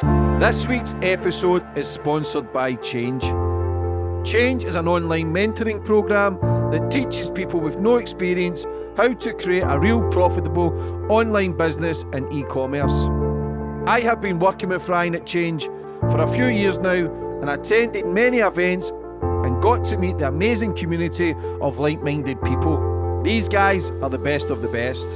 This week's episode is sponsored by Change. Change is an online mentoring program that teaches people with no experience how to create a real profitable online business in e commerce. I have been working with Ryan at Change for a few years now and attended many events and got to meet the amazing community of like minded people. These guys are the best of the best.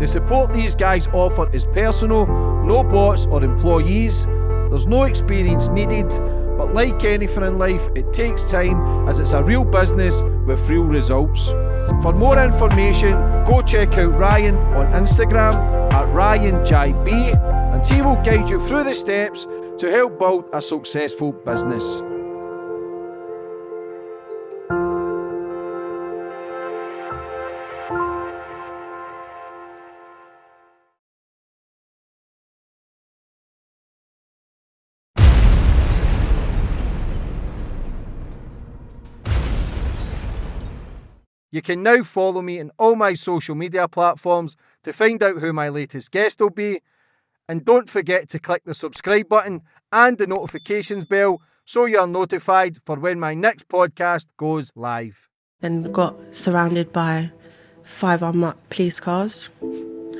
The support these guys offer is personal, no bots or employees. There's no experience needed, but like anything in life, it takes time as it's a real business with real results. For more information, go check out Ryan on Instagram at RyanJB and he will guide you through the steps to help build a successful business. You can now follow me on all my social media platforms to find out who my latest guest will be. And don't forget to click the subscribe button and the notifications bell so you're notified for when my next podcast goes live. Then got surrounded by five unmarked police cars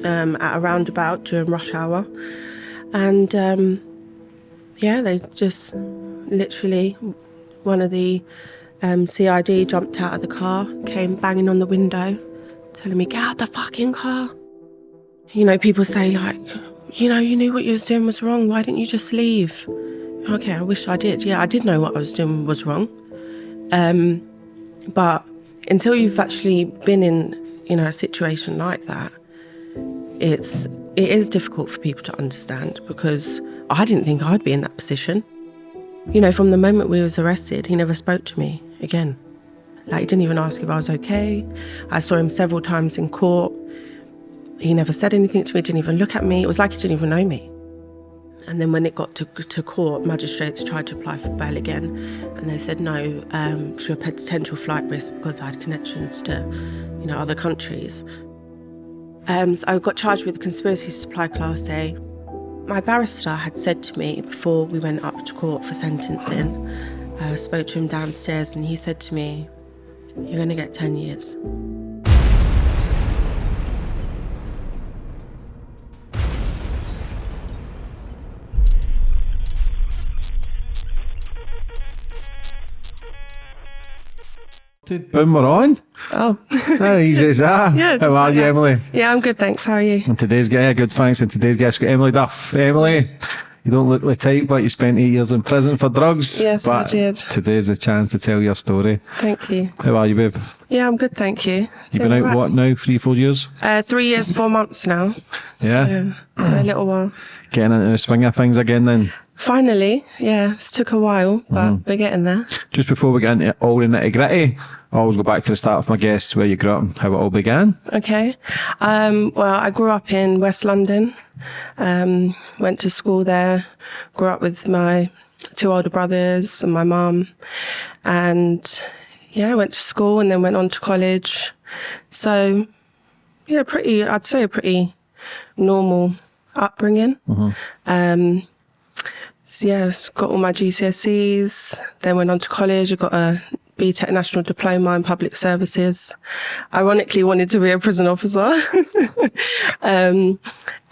um, at a roundabout during rush hour. And um, yeah, they just literally, one of the um, CID jumped out of the car, came banging on the window, telling me, get out the fucking car. You know, people say like, you know, you knew what you was doing was wrong. Why didn't you just leave? Okay, I wish I did. Yeah, I did know what I was doing was wrong. Um, but until you've actually been in, you know, a situation like that, it's it is difficult for people to understand because I didn't think I'd be in that position. You know, from the moment we was arrested, he never spoke to me again. Like, he didn't even ask if I was okay. I saw him several times in court. He never said anything to me, didn't even look at me. It was like he didn't even know me. And then when it got to, to court, magistrates tried to apply for bail again, and they said no um, to a potential flight risk because I had connections to, you know, other countries. Um, so I got charged with conspiracy to supply Class A. My barrister had said to me before we went up to court for sentencing, I uh, spoke to him downstairs and he said to me, You're going to get 10 years. Boom, we're on. Oh. How easy is that? Yeah, How are you, like Emily? Yeah, I'm good, thanks. How are you? And today's guy, good thanks. And today's guest got Emily Duff. Emily, you don't look the type, but you spent eight years in prison for drugs. Yes, I did. Today's a chance to tell your story. Thank you. How are you, babe? Yeah, I'm good, thank you. You've been out, what now, three, four years? Uh, three years, four months now. Yeah? Yeah, so a little while. Getting into the swing of things again then? Finally, yeah, it's took a while, but we're getting there. Just before we get into all the nitty gritty, I always go back to the start of my guests, where you grew up and how it all began. Okay. Um, well, I grew up in West London, um, went to school there, grew up with my two older brothers and my mum. And yeah, I went to school and then went on to college. So, yeah, pretty, I'd say a pretty normal upbringing. Um, so yes, got all my GCSEs, then went on to college. I got a BTEC National Diploma in Public Services. Ironically, wanted to be a prison officer. um,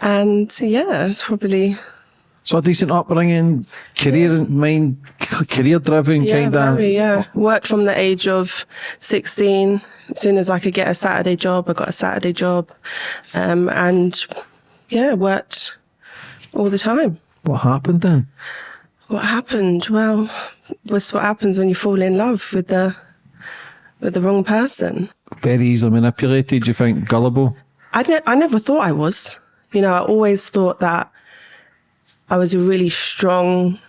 and yeah, it's probably So a decent upbringing, career in mind, career driven yeah, kind of. yeah. Worked from the age of 16. As soon as I could get a Saturday job, I got a Saturday job. Um, and yeah, worked all the time. What happened then? What happened? Well, was what happens when you fall in love with the with the wrong person. Very easily manipulated, do you think? Gullible? I didn't, I never thought I was. You know, I always thought that I was a really strong,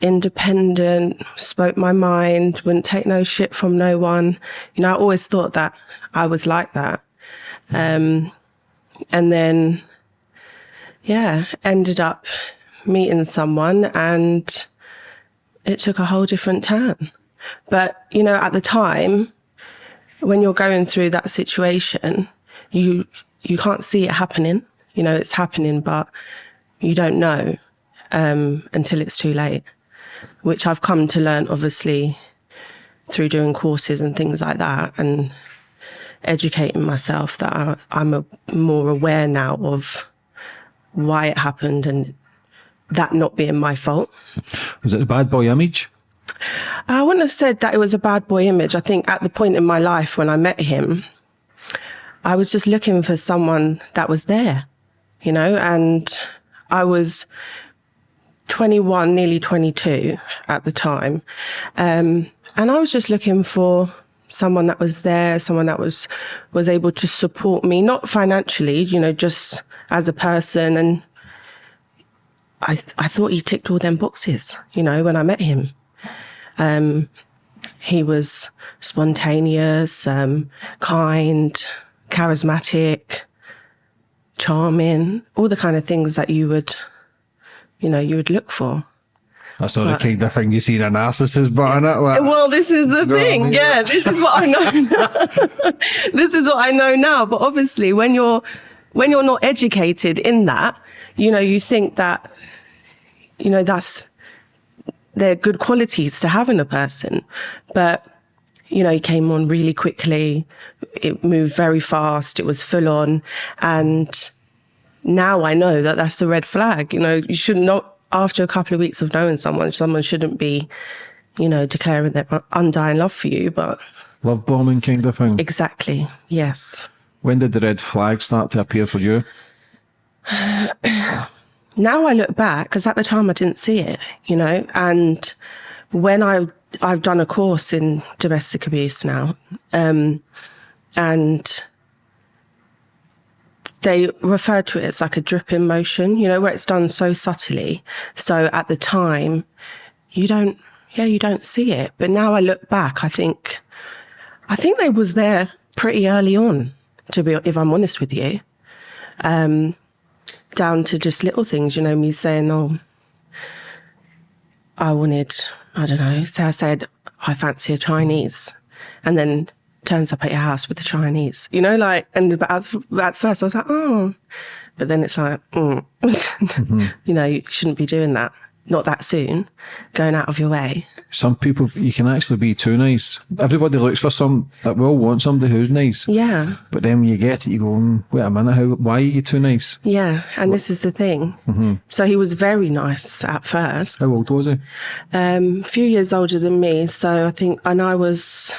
independent, spoke my mind, wouldn't take no shit from no one. You know, I always thought that I was like that. Um, and then, yeah, ended up meeting someone and it took a whole different turn. But, you know, at the time, when you're going through that situation, you you can't see it happening. You know, it's happening, but you don't know um, until it's too late, which I've come to learn, obviously, through doing courses and things like that, and educating myself that I, I'm a, more aware now of why it happened and that not being my fault. Was it a bad boy image? I wouldn't have said that it was a bad boy image. I think at the point in my life when I met him, I was just looking for someone that was there, you know, and I was 21, nearly 22 at the time. Um, and I was just looking for someone that was there, someone that was, was able to support me, not financially, you know, just as a person. And I, I thought he ticked all them boxes, you know, when I met him. Um, he was spontaneous, um, kind, charismatic, charming, all the kind of things that you would, you know, you would look for. That's not the kind of thing you see in a narcissist, but in it. Like, Well, this is the I thing. mean? Yeah, this is what I know. now. this is what I know now. But obviously, when you're when you're not educated in that, you know, you think that, you know, that's they're good qualities to have in a person, but you know, he came on really quickly. It moved very fast. It was full on, and now I know that that's a red flag. You know, you should not after a couple of weeks of knowing someone, someone shouldn't be, you know, declaring their undying love for you. But love bombing kind of thing. exactly, yes. When did the red flag start to appear for you? now I look back because at the time I didn't see it, you know, and when I I've done a course in domestic abuse now, um, and they refer to it as like a dripping motion, you know, where it's done so subtly. So at the time, you don't, yeah, you don't see it. But now I look back, I think, I think they was there pretty early on, to be, if I'm honest with you. Um, down to just little things, you know, me saying, oh, I wanted, I don't know, say I said, I fancy a Chinese. And then turns up at your house with a Chinese, you know, like, and but at, at first I was like, oh, but then it's like, mm. you know, you shouldn't be doing that. Not that soon, going out of your way. Some people, you can actually be too nice. Everybody looks for some, that will want somebody who's nice. Yeah. But then when you get it, you go, mm, wait a minute, how, why are you too nice? Yeah. And this is the thing. So he was very nice at first. How old was he? um, a few years older than me. So I think, and I was,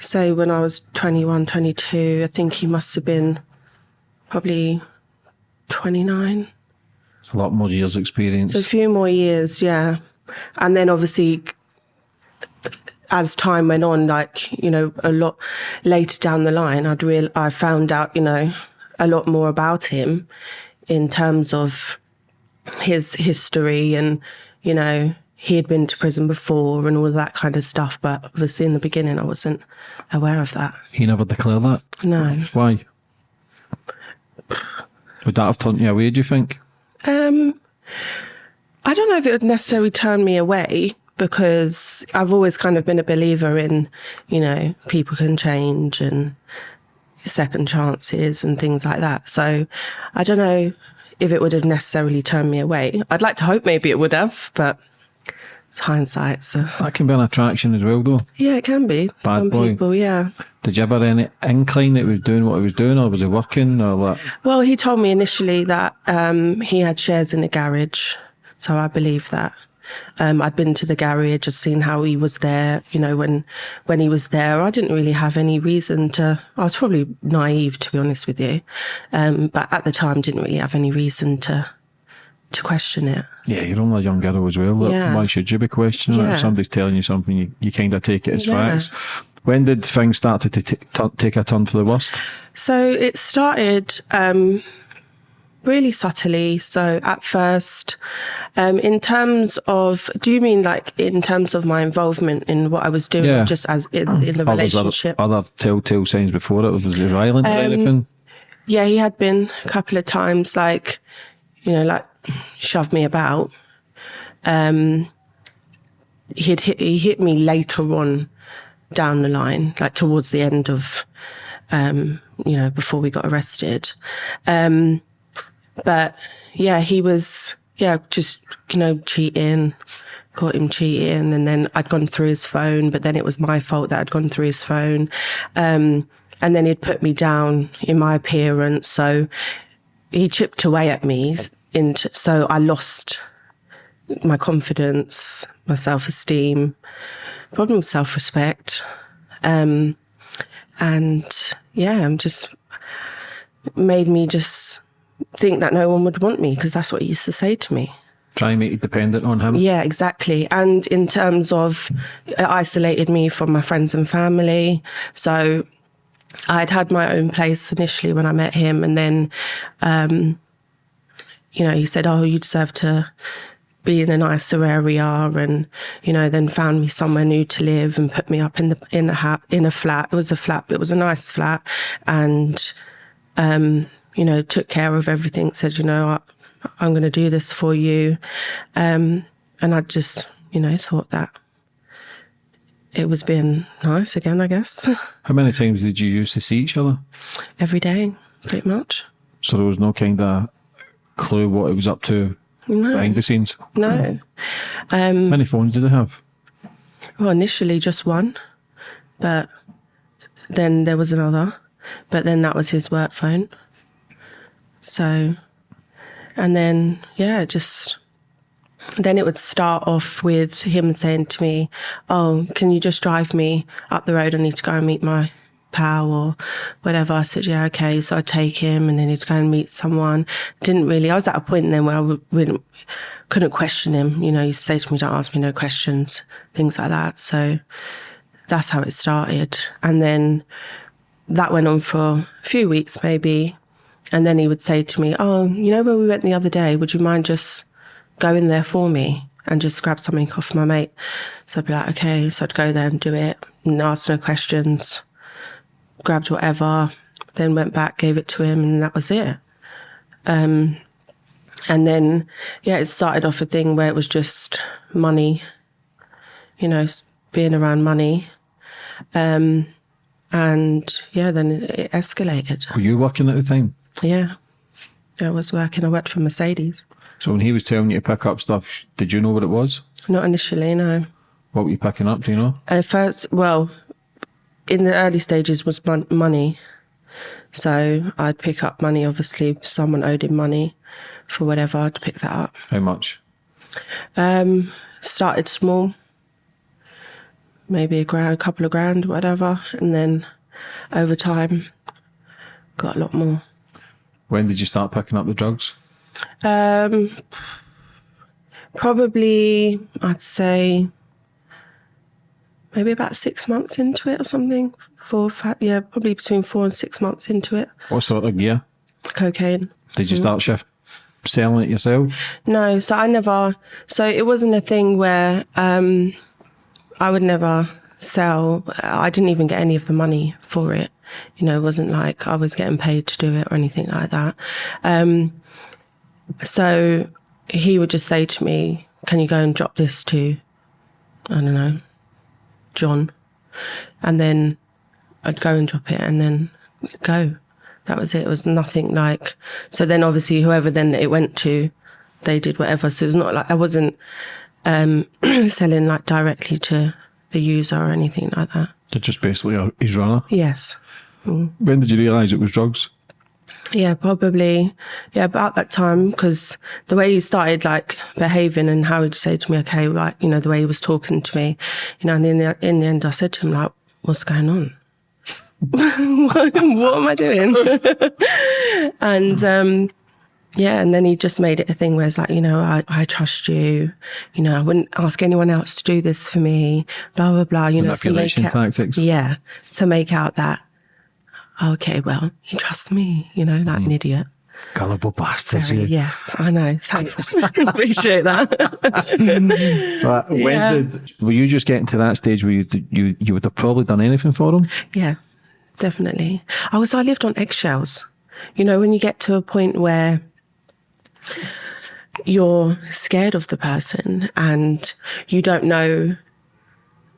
say, when I was 21, 22, I think he must have been probably 29. A lot more years experience. So a few more years, yeah. And then obviously, as time went on, like, you know, a lot later down the line, I'd real, I found out, you know, a lot more about him in terms of his history and, you know, he had been to prison before and all of that kind of stuff. But obviously in the beginning, I wasn't aware of that. he never declared that. No. Why? Would that have turned you away, do you think? Um, I don't know if it would necessarily turn me away because I've always kind of been a believer in, you know, people can change and second chances and things like that. So I don't know if it would have necessarily turned me away. I'd like to hope maybe it would have, but hindsight. So That can be an attraction as well, though. yeah, it can be. Bad Some boy. people, yeah. Did you ever any incline that he was doing what he was doing, or was he working, or what? Well, he told me initially that um, he had shares in the garage, so I believe that. Um, I'd been to the garage, just seen how he was there. You know, when when he was there, I didn't really have any reason to. I was probably naive, to be honest with you, um, but at the time, didn't really have any reason to to question it. Yeah, you're only a young girl as well. Yeah. Why should you be questioning it? If somebody's telling you something, you, you kind of take it as Yeah. facts. When did things start to t- t- take a turn for the worst? So it started um, really subtly. So at first, um, in terms of, do you mean like in terms of my involvement in what I was doing, Yeah. just as in, in the Or relationship? other telltale signs before it? Was he violent or Um, anything? Yeah, he had been a couple of times, like, you know, like shoved me about. Um, he'd hit, he hit me later on down the line, like towards the end of, um, you know, before we got arrested. Um, but yeah, he was yeah just you know cheating, caught him cheating, and then I'd gone through his phone, but then it was my fault that I'd gone through his phone, um, and then he'd put me down in my appearance, so he chipped away at me, into so I lost my confidence, my self esteem, problem self respect. Um, and yeah, I'm just made me just think that no one would want me because that's what he used to say to me. Try and make you dependent on him. Yeah, exactly. And in terms of it isolated me from my friends and family. So I'd had my own place initially when I met him, and then, um, you know, he said, "Oh, you deserve to be in a nicer area and you know then found me somewhere new to live and put me up in the in a ha- in a flat. It was a flat but it was a nice flat and um you know took care of everything said you know I, i'm going to do this for you. Um and i just you know thought that it was being nice again i guess. How many times did you used to see each other? every day pretty much. So there was no kind of clue what it was up to no behind the scenes. no How um, many phones did they have? Well, initially just one, but then there was another, but then that was his work phone. So, and then, yeah, just then it would start off with him saying to me, Oh, can you just drive me up the road? I need to go and meet my pal or whatever. I said, Yeah, okay. So I'd take him and then he'd go and meet someone. Didn't really, I was at a point then where I would, wouldn't, couldn't question him. You know, he say to me, Don't ask me no questions, things like that. So that's how it started. And then that went on for a few weeks maybe. And then he would say to me, Oh, you know where we went the other day? Would you mind just going there for me and just grab something off my mate? So I'd be like, Okay. So I'd go there and do it and ask no questions, grabbed whatever, then went back, gave it to him, and that was it. Um, and then, yeah, it started off a thing where it was just money, you know, being around money. Um, and yeah, then it, it escalated. Were you working at the time? Yeah. I was working, I worked for Mercedes. So when he was telling you to pick up stuff, did you know what it was? Not initially, no. What were you picking up? Do you know? At first, well, in the early stages was mon- money. So I'd pick up money, obviously, if someone owed him money for whatever, I'd pick that up. How much? Um, started small, maybe a grand, a couple of grand, whatever, and then over time, got a lot more. When did you start picking up the drugs? Um, probably, I'd say, maybe about six months into it or something. Four, five, yeah, probably between four and six months into it. What sort of gear? Cocaine. Did you start shift selling it yourself? No, so I never. So it wasn't a thing where um, I would never sell. I didn't even get any of the money for it. You know, it wasn't like I was getting paid to do it or anything like that. Um, so he would just say to me, "Can you go and drop this to, I don't know, John?" And then I'd go and drop it, and then go. That was it. It was nothing like. So then, obviously, whoever then it went to, they did whatever. So it's not like I wasn't um, selling like directly to the user or anything like that. They're just basically a, runner. Yes. When did you realise it was drugs? Yeah, probably. Yeah, about that time because the way he started like behaving and how he'd say to me, okay, like you know the way he was talking to me, you know, and in the in the end, I said to him like, "What's going on? what, what am I doing?" and um, yeah, and then he just made it a thing where it's like, you know, I, I trust you, you know, I wouldn't ask anyone else to do this for me, blah blah blah. You know, to make it, tactics. yeah, to make out that okay, well, he trusts me, you know, like an mm. idiot. Gullible bastards. Very- yes, I know. Thanks. Appreciate that. But when Yeah. did were you just getting to that stage where you you you would have probably done anything for him? yeah, definitely. I was. I lived on eggshells. You know, when you get to a point where you're scared of the person and you don't know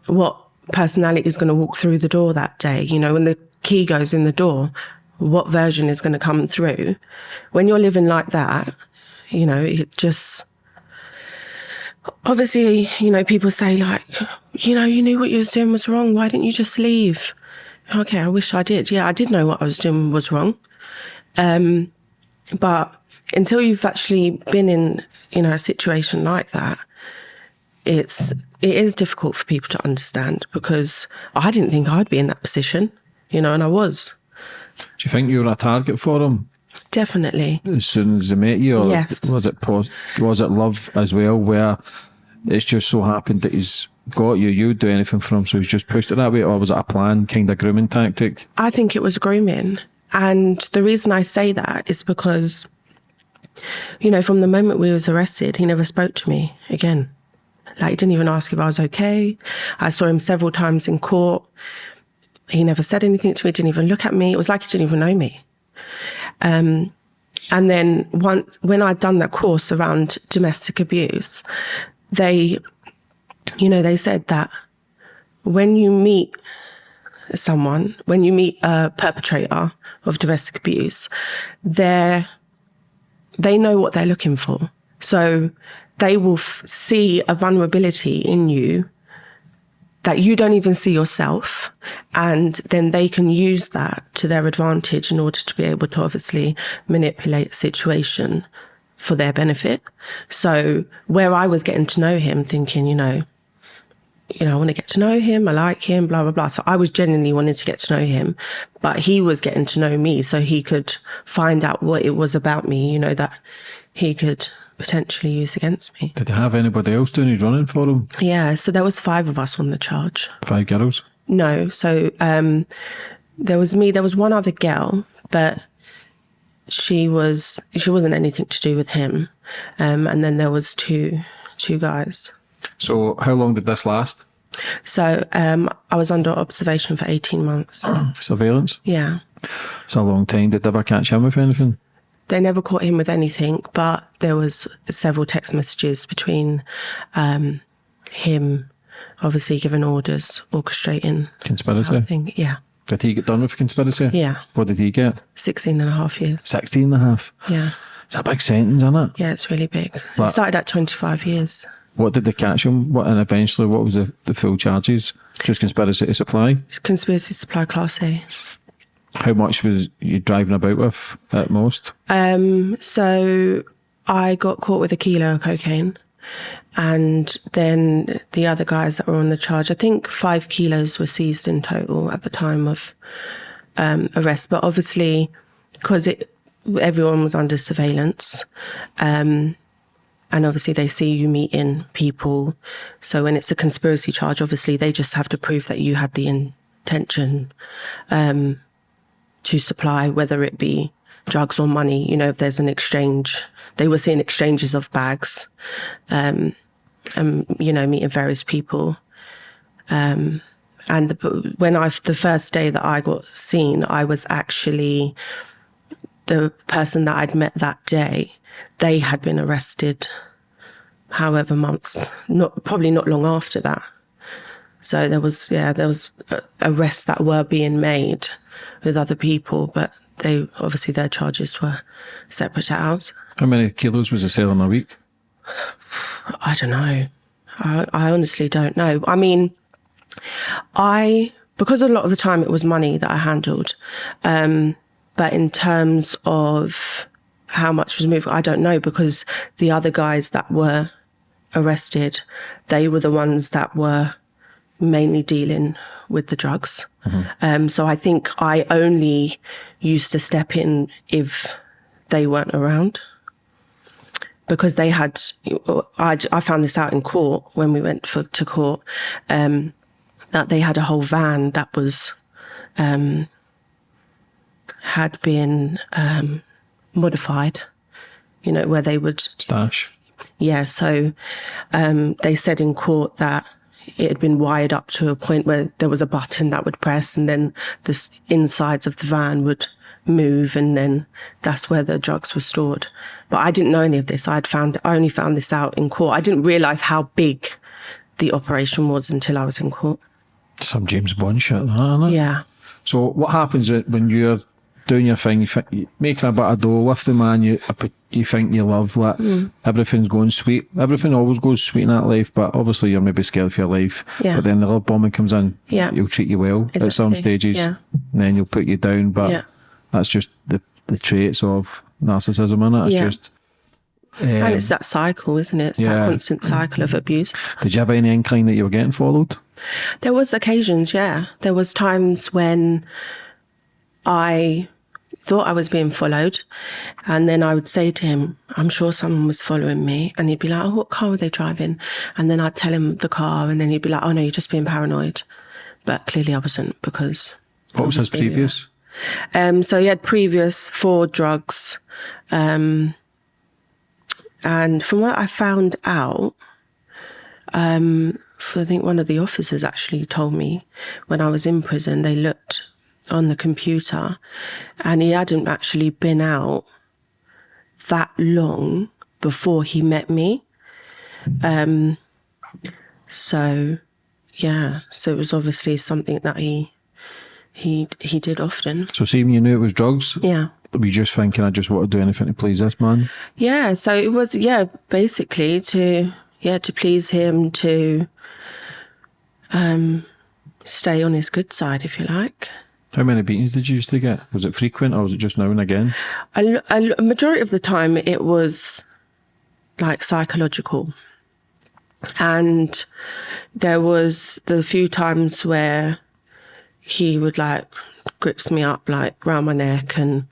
what personality is going to walk through the door that day. You know, when the key goes in the door, what version is going to come through. When you're living like that, you know, it just obviously, you know, people say like, you know, you knew what you was doing was wrong. Why didn't you just leave? Okay, I wish I did. Yeah, I did know what I was doing was wrong. Um, but until you've actually been in, you know, a situation like that, it's it is difficult for people to understand because I didn't think I'd be in that position, you know, and I was. Do you think you were a target for him? Definitely. As soon as they met you, or Yes. was it was it love as well, where it's just so happened that he's got you, you would do anything for him, so he's just pushed it that way, or was it a plan, kind of grooming tactic? I think it was grooming. And the reason I say that is because, you know, from the moment we was arrested, he never spoke to me again. Like, he didn't even ask if I was okay. I saw him several times in court. He never said anything to me, didn't even look at me. It was like he didn't even know me. Um, and then once, when I'd done that course around domestic abuse, they, you know, they said that when you meet someone, when you meet a perpetrator of domestic abuse, they're, they know what they're looking for. So they will see a vulnerability in you that you don't even see yourself. And then they can use that to their advantage in order to be able to obviously manipulate a situation for their benefit. So where I was getting to know him thinking, you know, you know, I want to get to know him. I like him, blah, blah, blah. So I was genuinely wanting to get to know him, but he was getting to know me so he could find out what it was about me, you know, that he could potentially use against me. Did you have anybody else doing his running for him? Yeah. So there was five of us on the charge. Five girls? No. So, um, there was me, there was one other girl, but she was, she wasn't anything to do with him. Um, and then there was two, two guys. So how long did this last? So, um, I was under observation for 18 months. Surveillance? Yeah. It's a long time. Did they ever catch him with anything? They never caught him with anything, but there was several text messages between um, him, obviously giving orders, orchestrating. Conspiracy? I think, yeah, Did he get done with conspiracy? yeah, What did he get? 16 and a half years. 16 and a half. Yeah, It's a big sentence, isn't it? yeah, it's really big. But- it started at 25 years. What did they catch him? What and eventually what was the, the full charges? Just conspiracy to supply? It's conspiracy to supply class A. How much was you driving about with at most? Um, so I got caught with a kilo of cocaine. And then the other guys that were on the charge, I think five kilos were seized in total at the time of um, arrest. But obviously, because it everyone was under surveillance, um, and obviously they see you meeting people. So when it's a conspiracy charge, obviously they just have to prove that you had the intention um, to supply, whether it be drugs or money. You know, if there's an exchange, they were seeing exchanges of bags, um, and you know, meeting various people. Um, and the, when I, the first day that I got seen, I was actually the person that I'd met that day. They had been arrested, however months, not probably not long after that. So there was, yeah, there was arrests that were being made with other people, but they obviously their charges were separate out. How many kilos was he selling a week? I don't know. I, I honestly don't know. I mean, I because a lot of the time it was money that I handled, um, but in terms of how much was moved, I don't know because the other guys that were arrested, they were the ones that were mainly dealing with the drugs. Um, so I think I only used to step in if they weren't around because they had I, I found this out in court when we went for, to court um, that they had a whole van that was um, had been um, modified you know where they would Stash. yeah so um, they said in court that it had been wired up to a point where there was a button that would press and then the insides of the van would move and then that's where the drugs were stored. But I didn't know any of this. I'd found, I only found this out in court. I didn't realize how big the operation was until I was in court. Some James Bond shit, it? Yeah. So what happens when you're doing your thing, you think, making a bit of dough with the man you you think you love. Like Mm. everything's going sweet. Everything always goes sweet in that life, but obviously you're maybe scared for your life. Yeah. But then the love bombing comes in. Yeah. He'll treat you well at some stages. Yeah. And then he'll put you down. But Yeah. that's just the the traits of narcissism, innit? It's Yeah. just. Um, and it's that cycle, isn't it? It's yeah. that constant cycle of abuse. did you have any inkling that you were getting followed? There was occasions, yeah. There was times when I thought I was being followed, and then I would say to him, "I'm sure someone was following me," and he'd be like, "Oh, what car were they driving?" And then I'd tell him the car, and then he'd be like, "Oh no, you're just being paranoid," but clearly I wasn't because. What was his obviously, previous? Um, so he had previous for drugs, um, and from what I found out, um, I think one of the officers actually told me when I was in prison, they looked on the computer, and he hadn't actually been out that long before he met me. Um, so yeah, so it was obviously something that he he he did often. So, see, when you knew it was drugs, Yeah. were you just thinking, I just want to do anything to please this man? Yeah, so it was yeah, basically to yeah, to please him to um stay on his good side if you like. How many beatings did you used to get? Was it frequent or was it just now and again? A, a, majority of the time it was like psychological. And there was the few times where he would like grips me up like round my neck and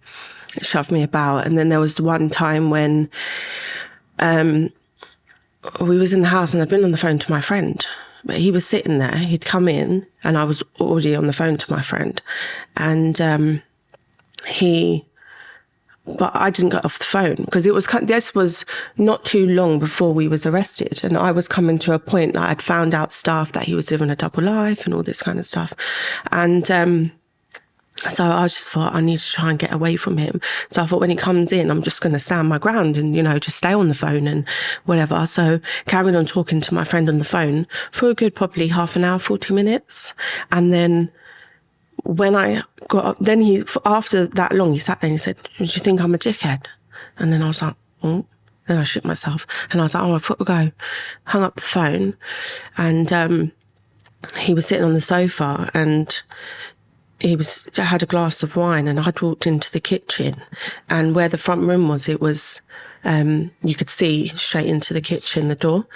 shove me about. And then there was one time when um we was in the house and I'd been on the phone to my friend. But he was sitting there, he'd come in and I was already on the phone to my friend. And um he but I didn't get off the phone because it was this was not too long before we was arrested and I was coming to a point that I'd found out stuff that he was living a double life and all this kind of stuff and um so I just thought I need to try and get away from him. So I thought when he comes in, I'm just going to stand my ground and, you know, just stay on the phone and whatever. So carried on talking to my friend on the phone for a good probably half an hour, 40 minutes. And then when I got up, then he, after that long, he sat there and he said, Do you think I'm a dickhead? And then I was like, Oh. Then I shook myself and I was like, Oh, I've got go. Hung up the phone and, um, he was sitting on the sofa and he was I had a glass of wine and I'd walked into the kitchen and where the front room was it was um, you could see straight into the kitchen the door.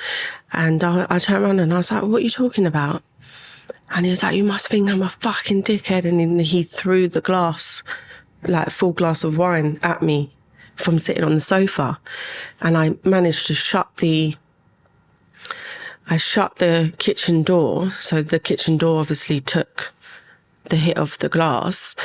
And I, I turned around and I was like what are you talking about? And he was like you must think I'm a fucking dickhead. And he threw the glass like full glass of wine at me from sitting on the sofa. And I managed to shut the I shut the kitchen door. So the kitchen door obviously took the hit of the glass.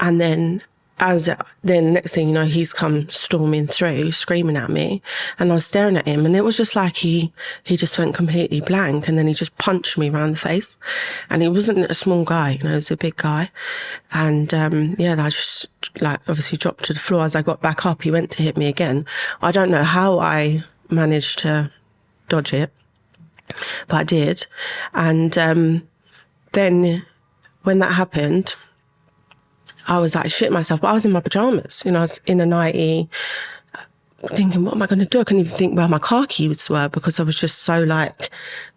And then as then next thing you know, he's come storming through, screaming at me. And I was staring at him and it was just like he he just went completely blank and then he just punched me around the face. And he wasn't a small guy, you know, he was a big guy. And um yeah, I just like obviously dropped to the floor. As I got back up, he went to hit me again. I don't know how I managed to dodge it, but I did. And um then when that happened, I was like shit myself, but I was in my pajamas, you know, I was in a nightie, thinking, what am I going to do? I couldn't even think where my car keys were because I was just so like,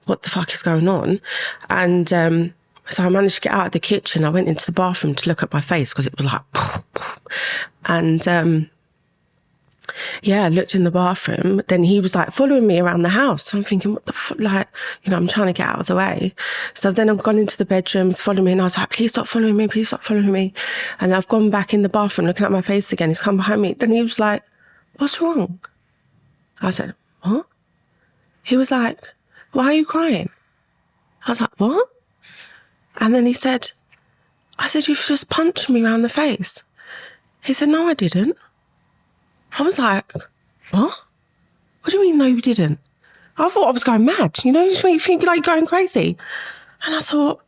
what the fuck is going on? And um, so I managed to get out of the kitchen. I went into the bathroom to look at my face because it was like, and um, yeah, looked in the bathroom. Then he was like following me around the house. So I'm thinking, what the? Like, you know, I'm trying to get out of the way. So then I've gone into the bedrooms, following me, and I was like, please stop following me, please stop following me. And I've gone back in the bathroom looking at my face again. He's come behind me. Then he was like, what's wrong? I said, what? He was like, why are you crying? I was like, what? And then he said, I said, you've just punched me around the face. He said, no, I didn't. I was like, what? What do you mean, no, you didn't? I thought I was going mad. You know, you think like going crazy. And I thought,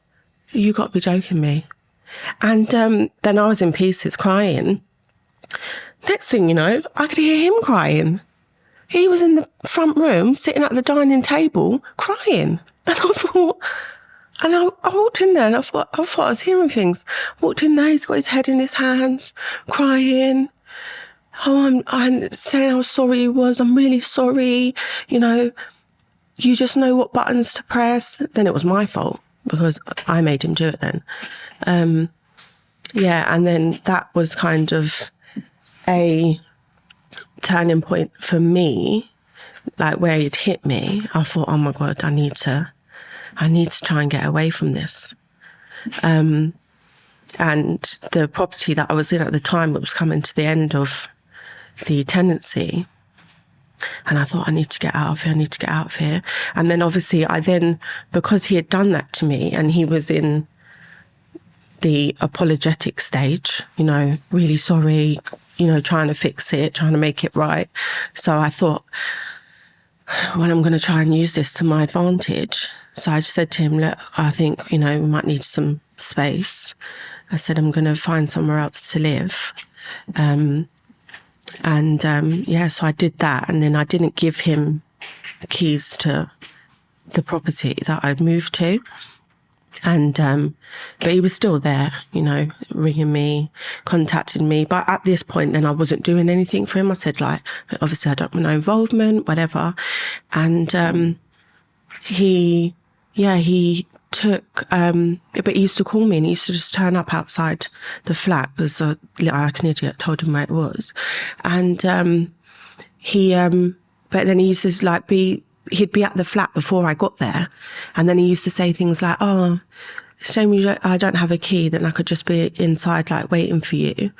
you got to be joking me. And um, then I was in pieces crying. Next thing you know, I could hear him crying. He was in the front room, sitting at the dining table, crying. And I thought, And I, I walked in there and I thought, I thought I was hearing things. Walked in there, he's got his head in his hands, crying. Oh, I'm, I'm saying how sorry was. I'm really sorry. You know, you just know what buttons to press. Then it was my fault because I made him do it then. Um, yeah, and then that was kind of a turning point for me, like where it hit me. I thought, oh my god, I need to, I need to try and get away from this. Um, and the property that I was in at the time, it was coming to the end of the tenancy. And I thought, I need to get out of here. I need to get out of here. And then obviously, I then, because he had done that to me and he was in the apologetic stage, you know, really sorry, you know, trying to fix it, trying to make it right. So I thought, well, I'm going to try and use this to my advantage. So I just said to him, look, I think, you know, we might need some space. I said, I'm going to find somewhere else to live. Um, and um, yeah, so I did that. And then I didn't give him keys to the property that I'd moved to. And, um, but he was still there, you know, ringing me, contacting me. But at this point, then I wasn't doing anything for him. I said, like, obviously I don't want no involvement, whatever. And, um, he, yeah, he took, um, but he used to call me and he used to just turn up outside the flat because uh, like an idiot told him where it was. And, um, he, um, but then he used to like be he'd be at the flat before I got there. And then he used to say things like, oh, shame you don't, I don't have a key, then I could just be inside, like, waiting for you.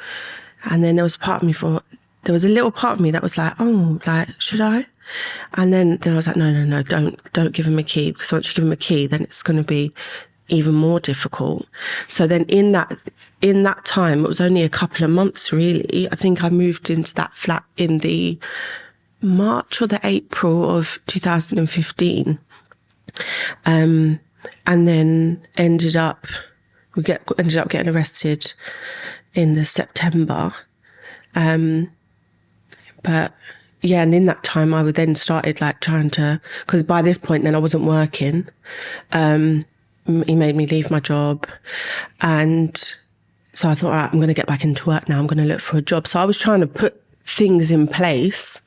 And then there was part of me for, there was a little part of me that was like, oh, like, should I? And then, then I was like, no, no, no, don't, don't give him a key because once you give him a key, then it's going to be even more difficult. So then in that, in that time, it was only a couple of months really. I think I moved into that flat in the March or the April of 2015. Um, and then ended up, we get, ended up getting arrested in the September. Um, but yeah, and in that time I would then started like trying to, cause by this point then I wasn't working. Um, he made me leave my job and so I thought, I'm going to get back into work now. I'm going to look for a job. So I was trying to put things in place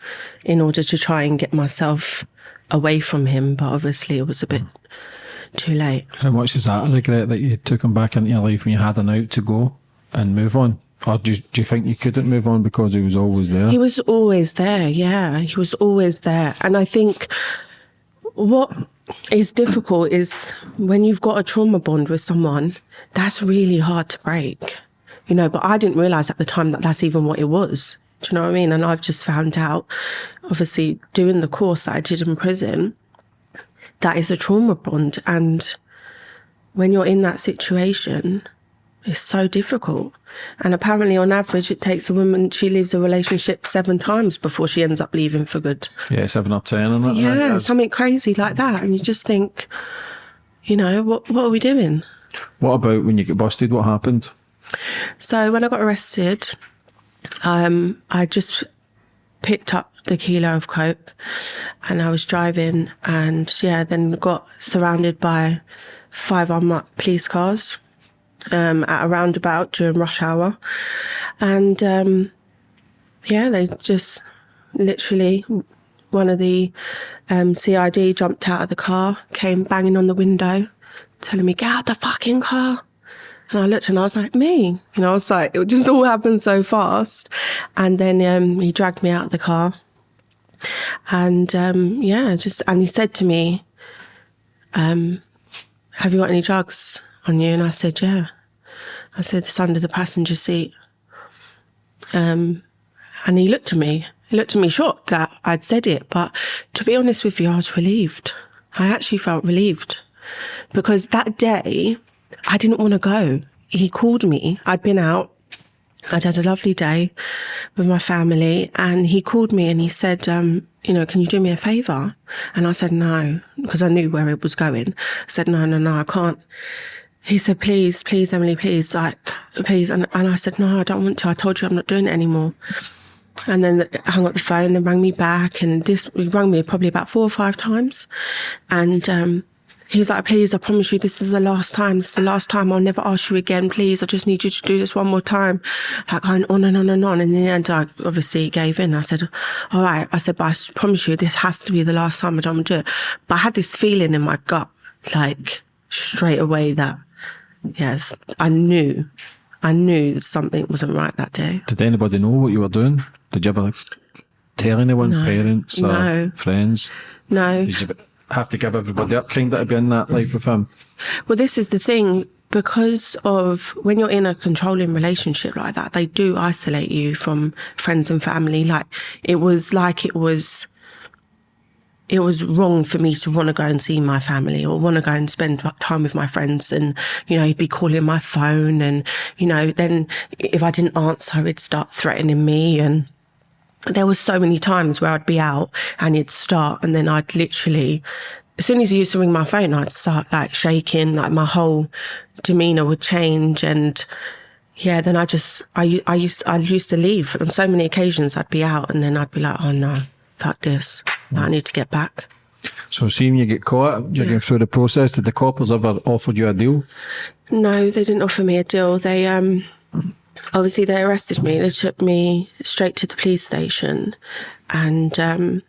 in order to try and get myself away from him. But obviously, it was a bit too late. How much is that a regret that you took him back into your life when you had an out to go and move on? Or do you, do you think you couldn't move on because he was always there? He was always there, yeah. He was always there. And I think what is difficult is when you've got a trauma bond with someone, that's really hard to break. You know, but I didn't realize at the time that that's even what it was. Do you know what I mean? And I've just found out, obviously, doing the course that I did in prison, that is a trauma bond. And when you're in that situation, it's so difficult. And apparently, on average, it takes a woman, she leaves a relationship seven times before she ends up leaving for good. Yeah, seven or ten, and that. Yeah, right? something crazy like that. And you just think, you know, what, what are we doing? What about when you get busted? What happened? So, when I got arrested, um, I just picked up the kilo of coke and I was driving and yeah, then got surrounded by five unmarked police cars um, at a roundabout during rush hour. And um, yeah, they just literally, one of the um, CID jumped out of the car, came banging on the window, telling me, get out the fucking car. And I looked and I was like, me? You know, I was like, it just all happened so fast. And then um, he dragged me out of the car. And um, yeah, just, and he said to me, um, have you got any drugs on you? And I said, yeah. I said, it's under the passenger seat. Um, and he looked at me. He looked at me shocked that I'd said it. But to be honest with you, I was relieved. I actually felt relieved because that day I didn't want to go. He called me. I'd been out. I'd had a lovely day with my family and he called me and he said, um, you know, can you do me a favour? And I said, no, because I knew where it was going. I said, no, no, no, I can't. He said, please, please, Emily, please, like, please. And, and I said, no, I don't want to. I told you I'm not doing it anymore. And then hung up the phone and rang me back. And this, he rang me probably about four or five times. And, um, he was like, please, I promise you, this is the last time. This is the last time. I'll never ask you again. Please, I just need you to do this one more time. Like going on and on and on. And in the end, I obviously gave in. I said, all right. I said, but I promise you, this has to be the last time I don't do it. But I had this feeling in my gut, like straight away that, yes, I knew, I knew something wasn't right that day. Did anybody know what you were doing? Did you ever tell anyone, No. parents or No. friends? No. Did you have to give everybody up kind of to be in that life with him? Well, this is the thing because of when you're in a controlling relationship like that, they do isolate you from friends and family. Like it was like it was. It was wrong for me to want to go and see my family or want to go and spend time with my friends. And, you know, he'd be calling my phone. And, you know, then if I didn't answer, he'd start threatening me. And there was so many times where I'd be out and he'd start and then I'd literally as soon as he used to ring my phone I'd start like shaking like my whole demeanor would change and yeah then I just I, I used I used to leave on so many occasions I'd be out and then I'd be like oh no fuck this I need to get back So, seeing you get caught, you're Yeah. going through the process. Did the coppers ever offered you a deal? No, they didn't offer me a deal. They um obviously they arrested me. They took me straight to the police station and um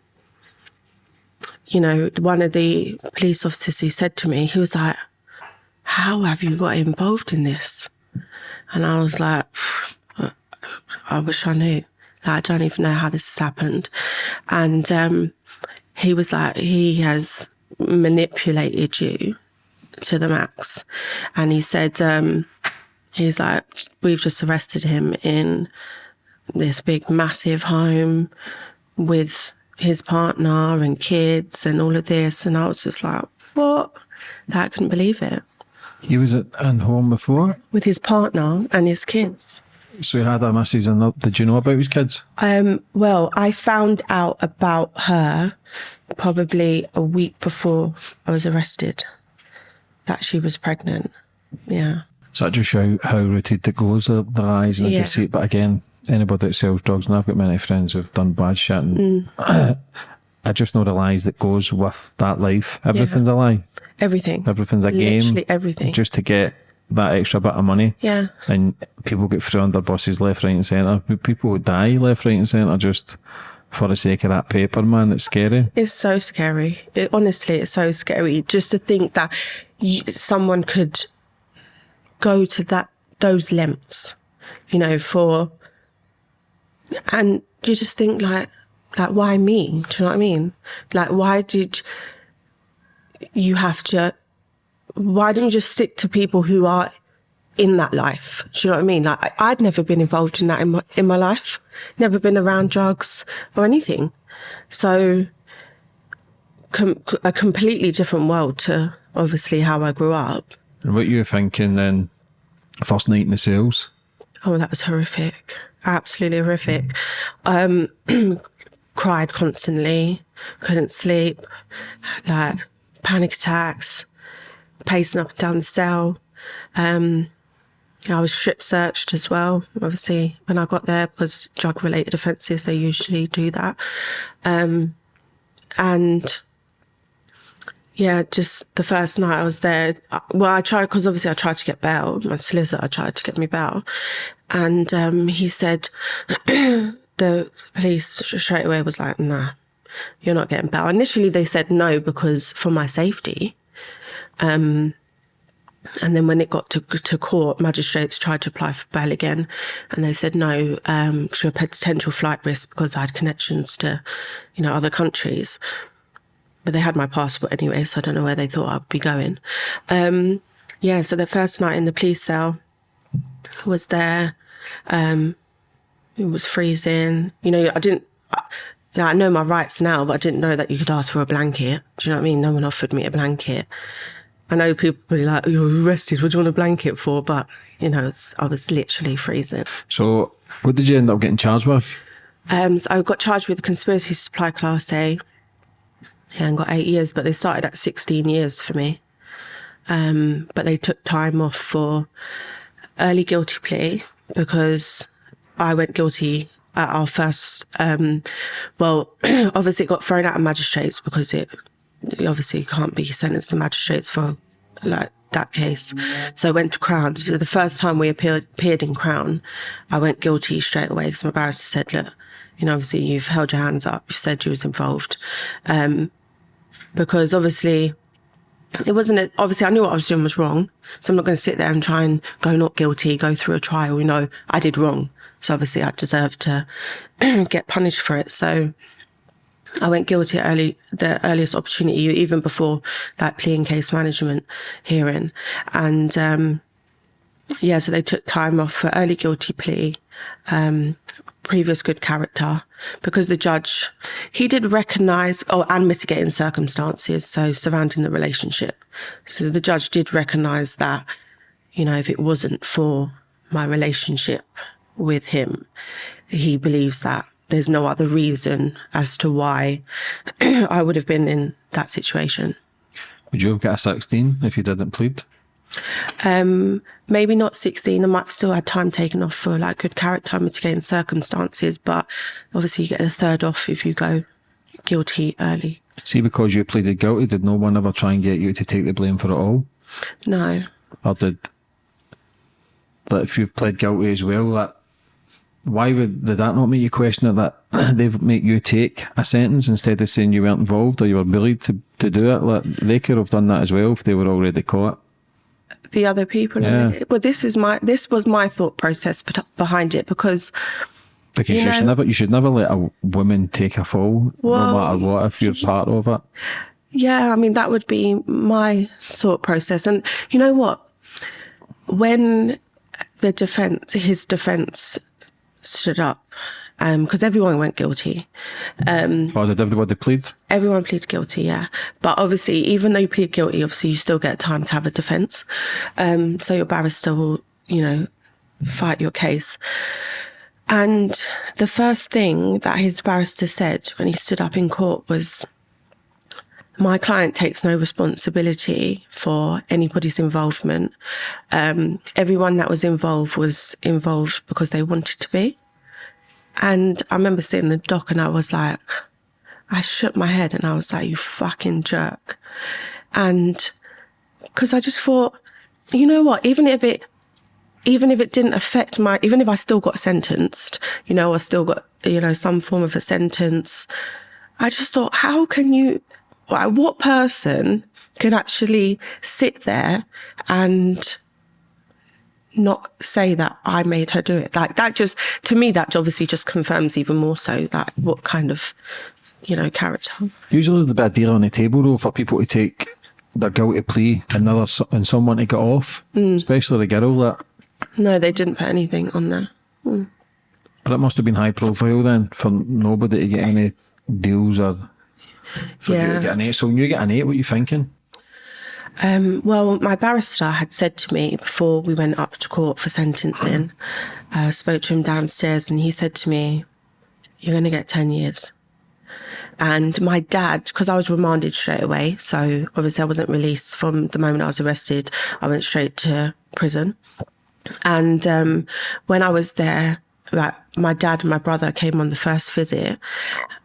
you know, one of the police officers he said to me, he was like, How have you got involved in this? And I was like, I wish I knew. Like, I don't even know how this has happened. And um he was like, he has manipulated you to the max. And he said, um, he's like, we've just arrested him in this big, massive home with his partner and kids and all of this. And I was just like, what? That I couldn't believe it. He was at home before, With his partner and his kids. So he had a missus. And did you know about his kids? Um, well, I found out about her probably a week before I was arrested that she was pregnant. Yeah. So that just show how rooted it goes, the, the lies and the Yeah. deceit. But again, anybody that sells drugs, and I've got many friends who've done bad shit, and I just know the lies that goes with that life. Everything's a lie. Everything. Everything's a game. Literally everything. Just to get that extra bit of money. yeah. And people get through under buses left, right, and centre. People die left, right, and centre just for the sake of that paper, man. It's scary. It's so scary. It, honestly, it's so scary just to think that you, someone could go to that those lengths, you know, for and you just think like like why me? Do you know what I mean? Like why did you have to? Why didn't you just stick to people who are in that life? Do you know what I mean? Like I- I'd never been involved in that in my in my life. Never been around drugs or anything. So com- a completely different world to obviously how I grew up. And what you were thinking then, first night in the sales? Oh, that was horrific. Absolutely horrific. Um, cried constantly, couldn't sleep, like panic attacks, pacing up and down the cell. Um, I was strip searched as well, obviously, when I got there because drug related offences, they usually do that. Um, and yeah, just the first night I was there. uh, Well, I tried because obviously I tried to get bail. My solicitor tried to get me bail, and um, he said the police straight away was like, "Nah, you're not getting bail." Initially, they said no because for my safety. Um, and then when it got to to court, magistrates tried to apply for bail again, and they said no, um, you're a potential flight risk because I had connections to, you know, other countries but they had my passport anyway, so I don't know where they thought I'd be going. Um, yeah, so the first night in the police cell was there. Um, it was freezing. You know, I didn't. I, I know my rights now, but I didn't know that you could ask for a blanket. Do you know what I mean? No one offered me a blanket. I know people be like, oh, "You're arrested. What do you want a blanket for?" But you know, it's, I was literally freezing. So, what did you end up getting charged with? Um, so I got charged with conspiracy to supply class A. Yeah, and got eight years, but they started at 16 years for me. Um, but they took time off for early guilty plea because I went guilty at our first, um, well, obviously it got thrown out of magistrates because it obviously you can't be sentenced to magistrates for like that case. So I went to Crown. So the first time we appeared, appeared in Crown, I went guilty straight away because my barrister said, look, you know, obviously you've held your hands up, you've said you was involved. Um, because obviously it wasn't, a, obviously I knew what I was doing was wrong. So I'm not going to sit there and try and go not guilty, go through a trial, you know, I did wrong. So obviously I deserve to get punished for it. So I went guilty early, the earliest opportunity, even before that plea and case management hearing. And, um, yeah, so they took time off for early guilty plea, um, previous good character, because the judge, he did recognize, oh, and mitigating circumstances, so surrounding the relationship. So the judge did recognize that, you know, if it wasn't for my relationship with him, he believes that there's no other reason as to why I would have been in that situation. Would you have got a 16 if you didn't plead? Um, maybe not 16. I might still had time taken off for like good character mitigating circumstances, but obviously you get a third off if you go guilty early. See, because you pleaded guilty, did no one ever try and get you to take the blame for it all? No. Or did that if you've pled guilty as well, that why would did that not make you question it that they make you take a sentence instead of saying you weren't involved or you were bullied to, to do it? Like they could have done that as well if they were already caught. The other people, Yeah. but this is my this was my thought process behind it because Because you, You should never you should never let a woman take a fall, Well, no matter what, if you're part of it. Yeah, I mean, that would be my thought process. And you know what? When the defense, his defense stood up, because everyone went guilty. Or did everybody plead? Everyone pleaded guilty, yeah. But obviously, even though you plead guilty, obviously you still get time to have a defense. Um, so your barrister will, you know, fight your case. And the first thing that his barrister said when he stood up in court was, my client takes no responsibility for anybody's involvement. Um, everyone that was involved was involved because they wanted to be. And I remember sitting in the dock and I was like, I shook my head and I was like, you fucking jerk. And because I just thought, you know what, even if it, even if it didn't affect my, even if I still got sentenced, you know, I still got, you know, some form of a sentence, I just thought, how can you, like, what person can actually sit there and not say that I made her do it? Like that just, to me, that obviously just confirms even more so that what kind of, you know, character. Usually there'd be a deal on the table though for people to take their guilty plea another and someone to get off, mm. especially the girl that. No, they didn't put anything on there. Mm. But it must have been high profile then for nobody to get any deals or for you Yeah. to get an eight. So when you get an eight, what are you thinking? Um, well, my barrister had said to me before we went up to court for sentencing, I spoke to him downstairs and he said to me, You're going to get 10 years. And my dad, because I was remanded straight away, so obviously I wasn't released from the moment I was arrested, I went straight to prison. And um, when I was there, like my dad and my brother came on the first visit,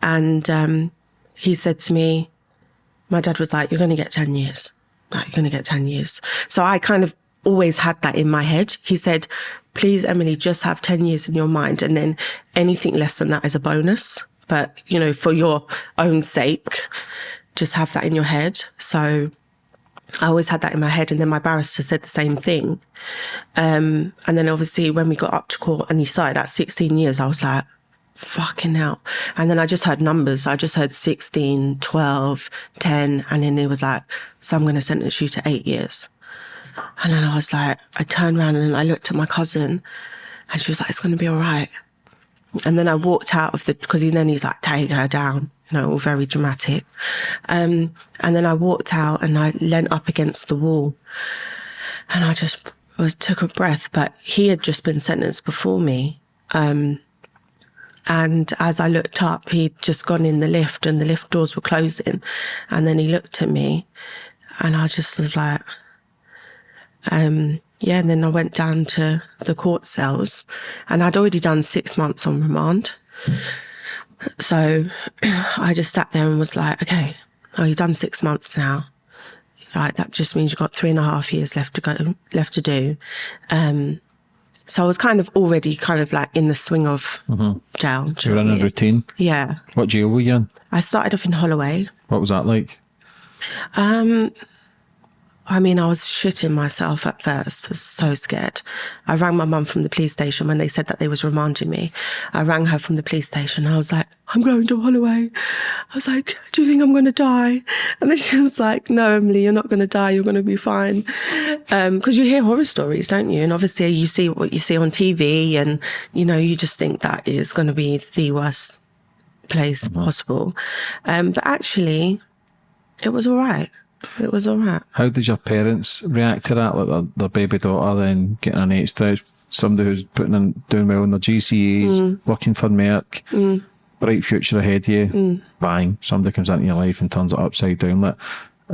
and um, he said to me, my dad was like, "You're going to get ten years. Like, you're going to get ten years." So I kind of always had that in my head. He said, "Please, Emily, just have ten years in your mind, and then anything less than that is a bonus. But you know, for your own sake, just have that in your head." So I always had that in my head. And then my barrister said the same thing. Um, and then obviously when we got up to court and he started at 16 years, I was like, fucking hell. And then I just heard numbers. I just heard 16, 12, 10. And then it was like, so I'm going to sentence you to eight years. And then I was like, I turned around and I looked at my cousin and she was like, it's going to be all right. And then I walked out of the, because then he's like, take her down, you know, all very dramatic. Um, and then I walked out and I leant up against the wall and I just was, took a breath, but he had just been sentenced before me. Um, and as I looked up, he'd just gone in the lift and the lift doors were closing. And then he looked at me and I just was like, um, yeah, and then I went down to the court cells and I'd already done six months on remand. So I just sat there and was like, okay, oh, you've done six months now. Right, that just means you've got three and a half years left to go, left to do. Um, so I was kind of already kind of like in the swing of jail. do You're you know in a mean? routine. Yeah. What jail were you in? I started off in Holloway. What was that like? Um, I mean, I was shitting myself at first. I was so scared. I rang my mum from the police station when they said that they was remanding me. I rang her from the police station. I was like, I'm going to Holloway. I was like, do you think I'm going to die? And then she was like, no, Emily, you're not going to die. You're going to be fine. Because you hear horror stories, don't you? And obviously you see what you see on TV and, you know, you just think that is going to be the worst place possible. Um, but actually, it was all right. It was all right. How did your parents react to that? Like their, their baby daughter then getting an eight stretch, somebody who's putting in doing well in their GCEs, Mm. working for Merck, bright future ahead of you. Mm. Bang, somebody comes into your life and turns it upside down. Like,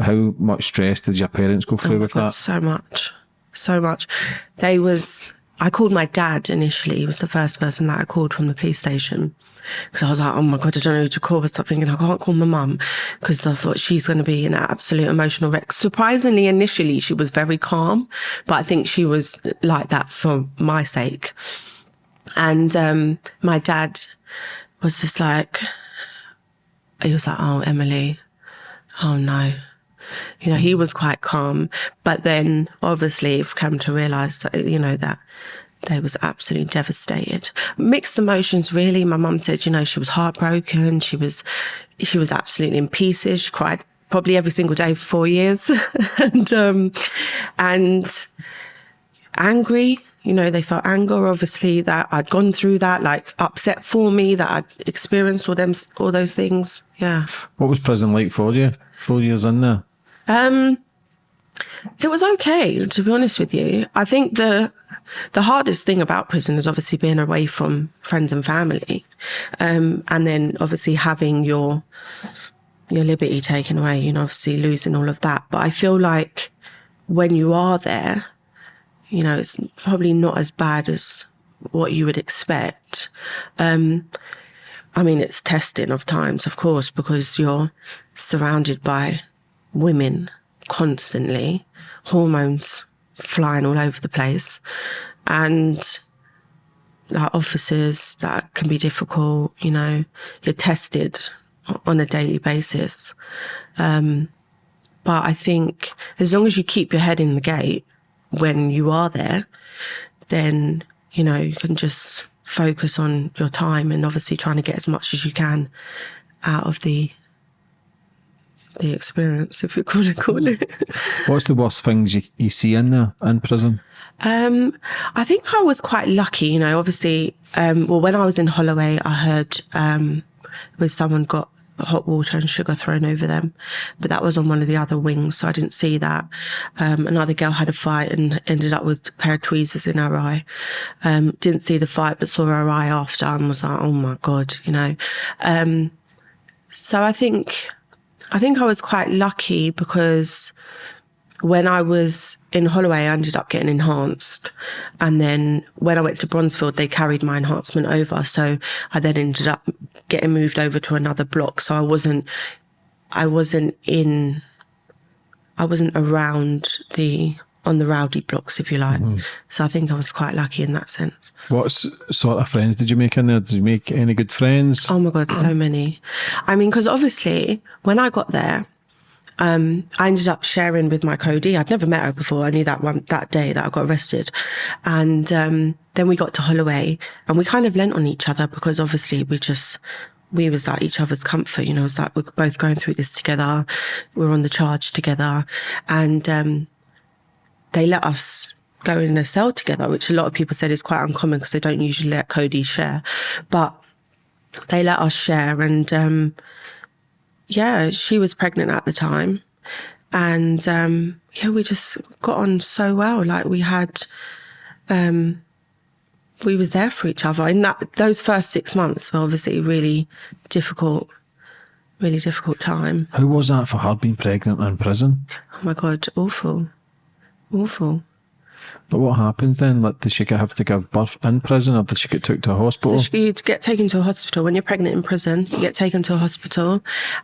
how much stress did your parents go through Oh with God, that? so much, so much. They was. I called my dad initially. He was the first person that I called from the police station because I was like, "Oh my god, I don't know who to call." But stop thinking I can't call my mum because I thought she's going to be an absolute emotional wreck. Surprisingly, initially she was very calm, but I think she was like that for my sake. And um, my dad was just like, he was like, "Oh, Emily, oh no." You know, he was quite calm, but then obviously have come to realise that, you know, that they was absolutely devastated. Mixed emotions, really. My mum said, you know, she was heartbroken. She was, she was absolutely in pieces. She cried probably every single day for four years. and, um, and angry. You know, they felt anger, obviously, that I'd gone through that, like upset for me, that I'd experienced all them, all those things. Yeah. What was prison like for you? Four years in there. Um, it was okay, to be honest with you. I think the the hardest thing about prison is obviously being away from friends and family, um, and then obviously having your your liberty taken away. You know, obviously losing all of that. But I feel like when you are there, you know, it's probably not as bad as what you would expect. Um, I mean, it's testing of times, of course, because you're surrounded by women constantly, hormones flying all over the place, and like officers that can be difficult. You know, you're tested on a daily basis. Um, but I think as long as you keep your head in the gate when you are there, then you know you can just focus on your time and obviously trying to get as much as you can out of the the experience, if you could call it. What's the worst things you, you see in there in prison? Um, I think I was quite lucky, you know, obviously, um, well, when I was in Holloway, I heard, um, where someone got hot water and sugar thrown over them, but that was on one of the other wings, so I didn't see that. Um, another girl had a fight and ended up with a pair of tweezers in her eye. Um, didn't see the fight, but saw her eye after and was like, oh my God, you know. Um, so I think, I think I was quite lucky because when I was in Holloway, I ended up getting enhanced. And then when I went to Bronzefield, they carried my enhancement over. So I then ended up getting moved over to another block. So I wasn't, I wasn't in, I wasn't around the, on the rowdy blocks, if you like. Mm-hmm. So I think I was quite lucky in that sense. What sort of friends did you make in there? Did you make any good friends? Oh my God, so many. I mean, because obviously when I got there, um, I ended up sharing with my co-D. I'd never met her before. I knew that one that day that I got arrested, and um, then we got to Holloway, and we kind of lent on each other because obviously we just we was like each other's comfort. You know, it's like we're both going through this together. We're on the charge together, and um, they let us go in a cell together, which a lot of people said is quite uncommon because they don't usually let co-D share, but they let us share and um yeah she was pregnant at the time. And um yeah we just got on so well. Like we had um we was there for each other. In that those first six months were obviously really difficult really difficult time. How was that for her being pregnant in prison? oh my god awful. Awful But what happens then? Like, does she have to give birth in prison, or does she get took to a hospital? So you get taken to a hospital when you're pregnant in prison. You get taken to a hospital,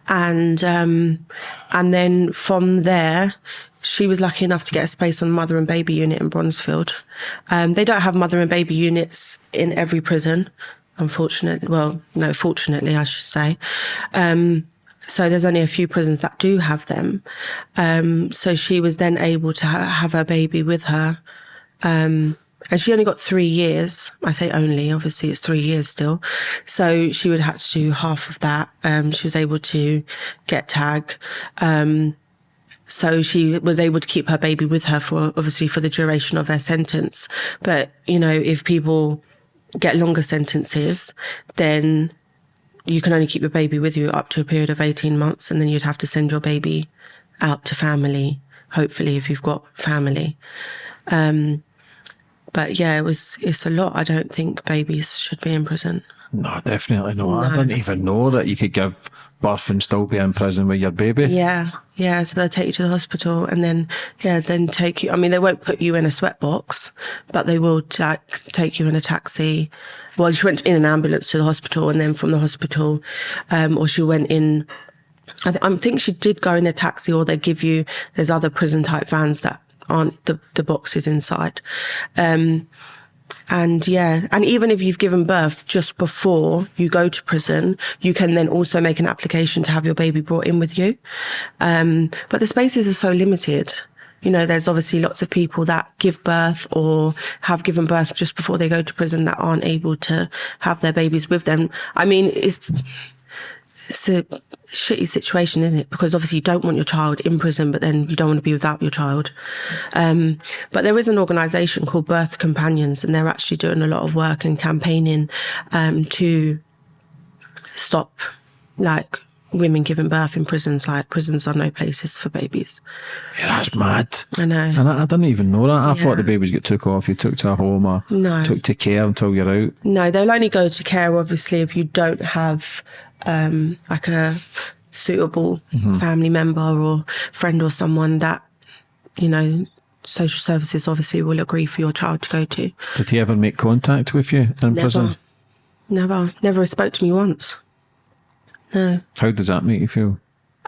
and um, and then from there, she was lucky enough to get a space on mother and baby unit in Bronzefield. Um, they don't have mother and baby units in every prison, unfortunately. Well, no, fortunately, I should say. Um, so there's only a few prisons that do have them. Um, so she was then able to ha- have her baby with her. Um, and she only got three years. I say only, obviously it's three years still. So she would have to do half of that. Um, she was able to get tag. Um, so she was able to keep her baby with her for obviously for the duration of her sentence. But, you know, if people get longer sentences, then you can only keep your baby with you up to a period of 18 months and then you'd have to send your baby out to family, hopefully if you've got family. Um, but yeah, it was it's a lot. I don't think babies should be in prison. No, definitely not. I didn't even know that you could give birth and still be in prison with your baby. Yeah, yeah. So they'll take you to the hospital and then yeah, then take you. I mean, they won't put you in a sweat box, but they will like take you in a taxi. Well, she went in an ambulance to the hospital, and then from the hospital, um, or she went in. I, th- I think she did go in a taxi, or they give you. There's other prison type vans that aren't the the boxes inside. Um, and yeah, and even if you've given birth just before you go to prison, you can then also make an application to have your baby brought in with you. Um, but the spaces are so limited. You know, there's obviously lots of people that give birth or have given birth just before they go to prison that aren't able to have their babies with them. I mean, it's, it's a shitty situation, isn't it? Because obviously you don't want your child in prison, but then you don't want to be without your child. Um, but there is an organisation called Birth Companions, and they're actually doing a lot of work and campaigning um, to stop like women giving birth in prisons. Like prisons are no places for babies. Yeah, that's mad. I know. And I, I didn't even know that. I thought the babies get took off, you took to a home or No. took to care until you're out. No, they'll only go to care obviously if you don't have um, like a suitable family member or friend or someone that you know social services obviously will agree for your child to go to. Did he ever make contact with you in prison? Never, never, never spoke to me once. No, How does that make you feel?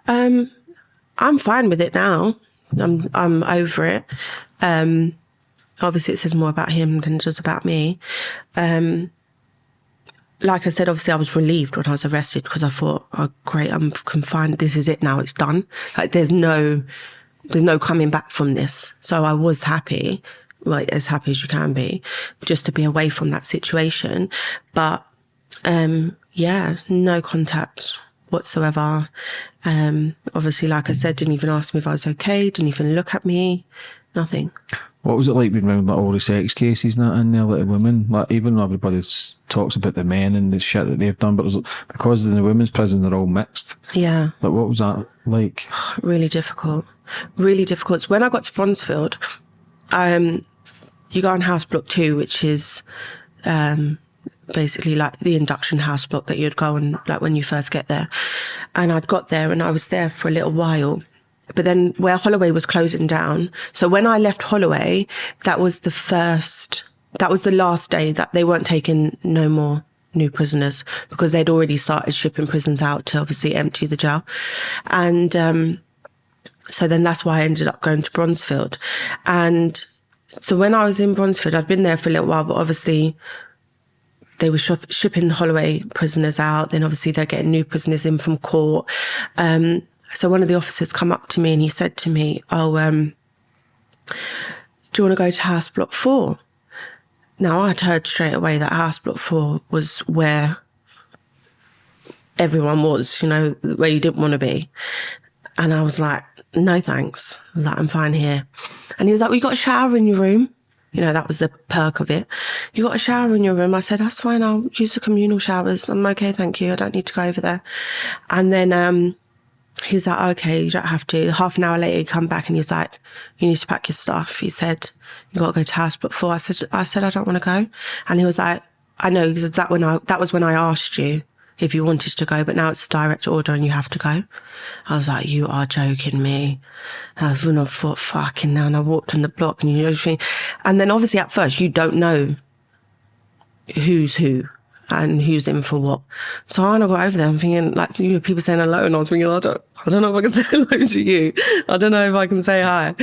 um, I'm fine with it now. I'm I'm over it. Um, obviously, it says more about him than just about me. Um, like I said, obviously, I was relieved when I was arrested because I thought, "Oh, great, I'm confined. This is it now. It's done. Like, there's no, there's no coming back from this." So I was happy, like as happy as you can be, just to be away from that situation. But um, yeah, no contact whatsoever. Um, obviously, like I said, didn't even ask me if I was okay. Didn't even look at me. Nothing. What was it like being around like all the sex cases and that in there, like the women? Like even though everybody talks about the men and the shit that they've done, but because in the women's prison they're all mixed. Yeah. Like what was that like? really difficult. Really difficult. So when I got to Bronzefield, um, you go on house block two, which is um, basically like the induction house block that you'd go on like when you first get there. And I'd got there and I was there for a little while. But then where Holloway was closing down, so when I left Holloway, that was the first, that was the last day that they weren't taking no more new prisoners because they'd already started shipping prisons out to obviously empty the jail. And um, so then that's why I ended up going to Bronzefield. And so when I was in Bronzefield, I'd been there for a little while, but obviously they were shop- shipping Holloway prisoners out. Then obviously they're getting new prisoners in from court. Um, so one of the officers come up to me and he said to me, "Oh, um, do you want to go to House Block Four? Now I'd heard straight away that House Block Four was where everyone was, you know, where you didn't want to be. And I was like, no thanks. I was like, I'm fine here. And he was like, well, you got a shower in your room. You know, that was the perk of it. You got a shower in your room. I said, that's fine. I'll use the communal showers. I'm okay. Thank you. I don't need to go over there. And then, um, he's like, okay, you don't have to. Half an hour later, he come back and he's like, you need to pack your stuff. He said, you got to go to house four. I said, I said, I don't want to go. And he was like, I know, because that when I, that was when I asked you if you wanted to go, but now it's a direct order and you have to go. I was like, you are joking me. And I was when I thought, fucking now, and I walked on the block and you know, and then obviously at first you don't know who's who and who's in for what. So when I got over there, I'm thinking like you know, people saying hello, and I was thinking, I don't, I don't know if I can say hello to you. I don't know if I can say hi.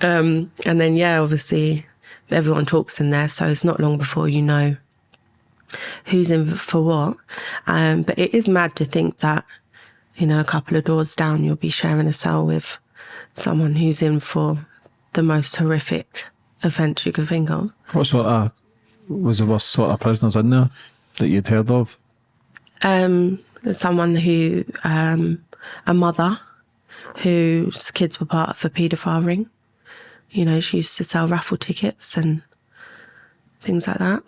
Um, and then yeah, obviously everyone talks in there, so it's not long before you know who's in for what. Um, but it is mad to think that you know a couple of doors down you'll be sharing a cell with someone who's in for the most horrific offence you can think of. What sort of was the worst sort of prisoners in there that you'd heard of? Um, someone who, um, a mother whose kids were part of a paedophile ring. You know, she used to sell raffle tickets and things like that.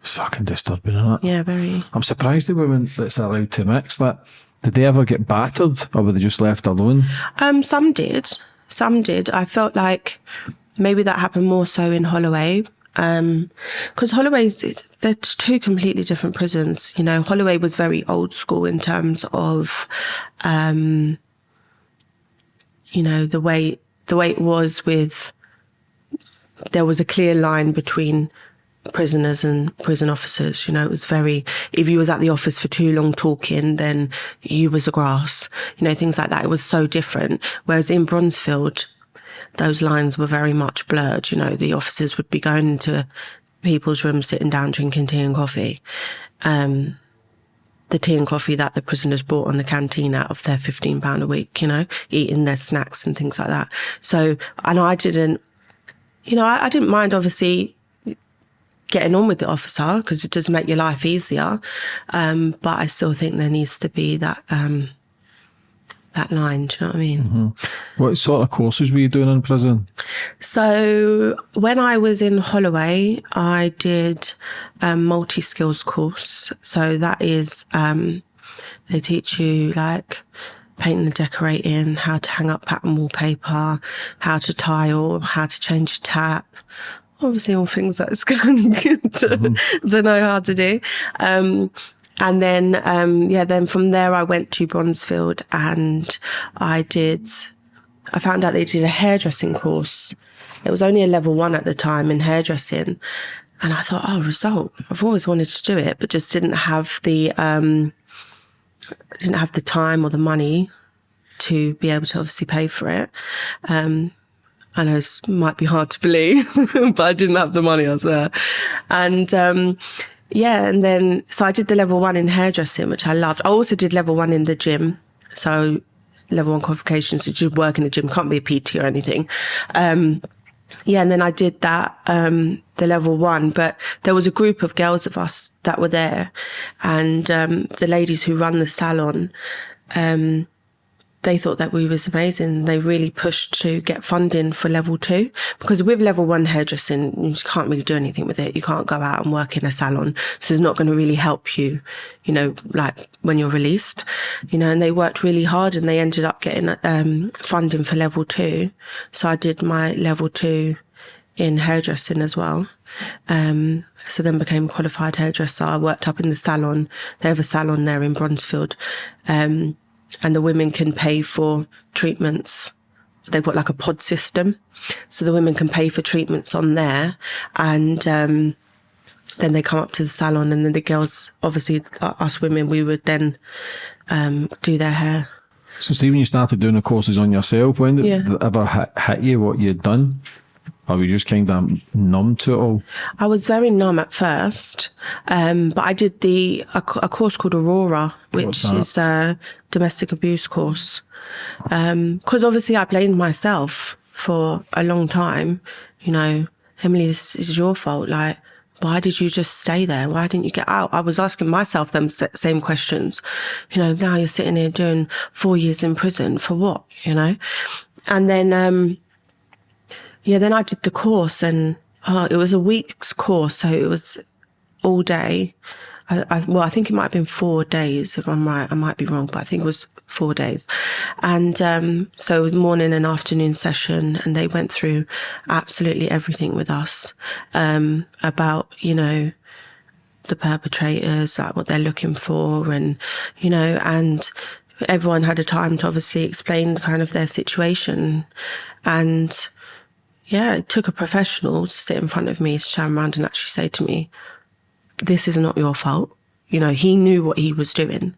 It's fucking disturbing, isn't it? Yeah, very. I'm surprised the women that's allowed to mix that. Did they ever get battered or were they just left alone? Um, some did. Some did. I felt like maybe that happened more so in Holloway. Um, because Holloway's, they're two completely different prisons. You know, Holloway was very old school in terms of, um, you know, the way, the way it was with, there was a clear line between prisoners and prison officers. You know, it was very, if you was at the office for too long talking, then you was a grass, you know, things like that. It was so different. Whereas in Bronzefield, those lines were very much blurred. You know, the officers would be going into people's rooms, sitting down, drinking tea and coffee. Um, the tea and coffee that the prisoners bought on the canteen out of their £15 a week, you know, eating their snacks and things like that. So, and I didn't, you know, I, I didn't mind obviously getting on with the officer because it does make your life easier. Um, but I still think there needs to be that, um, that line. Do you know what I mean? Mm-hmm. What sort of courses were you doing in prison? So when I was in Holloway, I did a multi skills course. So that is um, they teach you like painting and decorating, how to hang up pattern wallpaper, how to tile, how to change a tap. Obviously, all things that's good to, mm-hmm. to know how to do. Um, and then, um, yeah, then from there I went to Bronzefield and I did, I found out they did a hairdressing course. It was only a level one at the time in hairdressing. And I thought, oh, result. I've always wanted to do it, but just didn't have the, um, didn't have the time or the money to be able to obviously pay for it. Um, I know it might be hard to believe, but I didn't have the money, I swear. And, um, yeah, and then so I did the level one in hairdressing, which I loved. I also did level one in the gym. So level one qualifications, so work in the gym, can't be a PT or anything. Um, yeah, and then I did that, um, the level one, but there was a group of girls of us that were there and, um, the ladies who run the salon, um, they thought that we was amazing. They really pushed to get funding for level two because with level one hairdressing, you can't really do anything with it. You can't go out and work in a salon. So it's not going to really help you, you know, like when you're released, you know, and they worked really hard and they ended up getting, um, funding for level two. So I did my level two in hairdressing as well. Um, so then became qualified hairdresser. I worked up in the salon. They have a salon there in Bronzefield. Um, and the women can pay for treatments. They've got like a pod system. So the women can pay for treatments on there and, um, then they come up to the salon and then the girls, obviously us women, we would then, um, do their hair. So, Stephen, you started doing the courses on yourself. When did Yeah. it ever hit, hit you what you'd done? Or were you just kind of numb to it all? I was very numb at first, um, but I did the a, a course called Aurora, which is a domestic abuse course. Because obviously I blamed myself for a long time. You know, Emily, this is your fault. Like, why did you just stay there? Why didn't you get out? I was asking myself them same questions. You know, now you're sitting here doing four years in prison for what? You know, and then. um yeah, then I did the course and uh, it was a week's course. So it was all day. I, I, well, I think it might have been four days if I'm right. I might be wrong, but I think it was four days. And, um, so morning and afternoon session and they went through absolutely everything with us, um, about, you know, the perpetrators, like what they're looking for, and you know, and everyone had a time to obviously explain kind of their situation, and yeah, it took a professional to sit in front of me to turn around and actually say to me, "This is not your fault." You know, he knew what he was doing.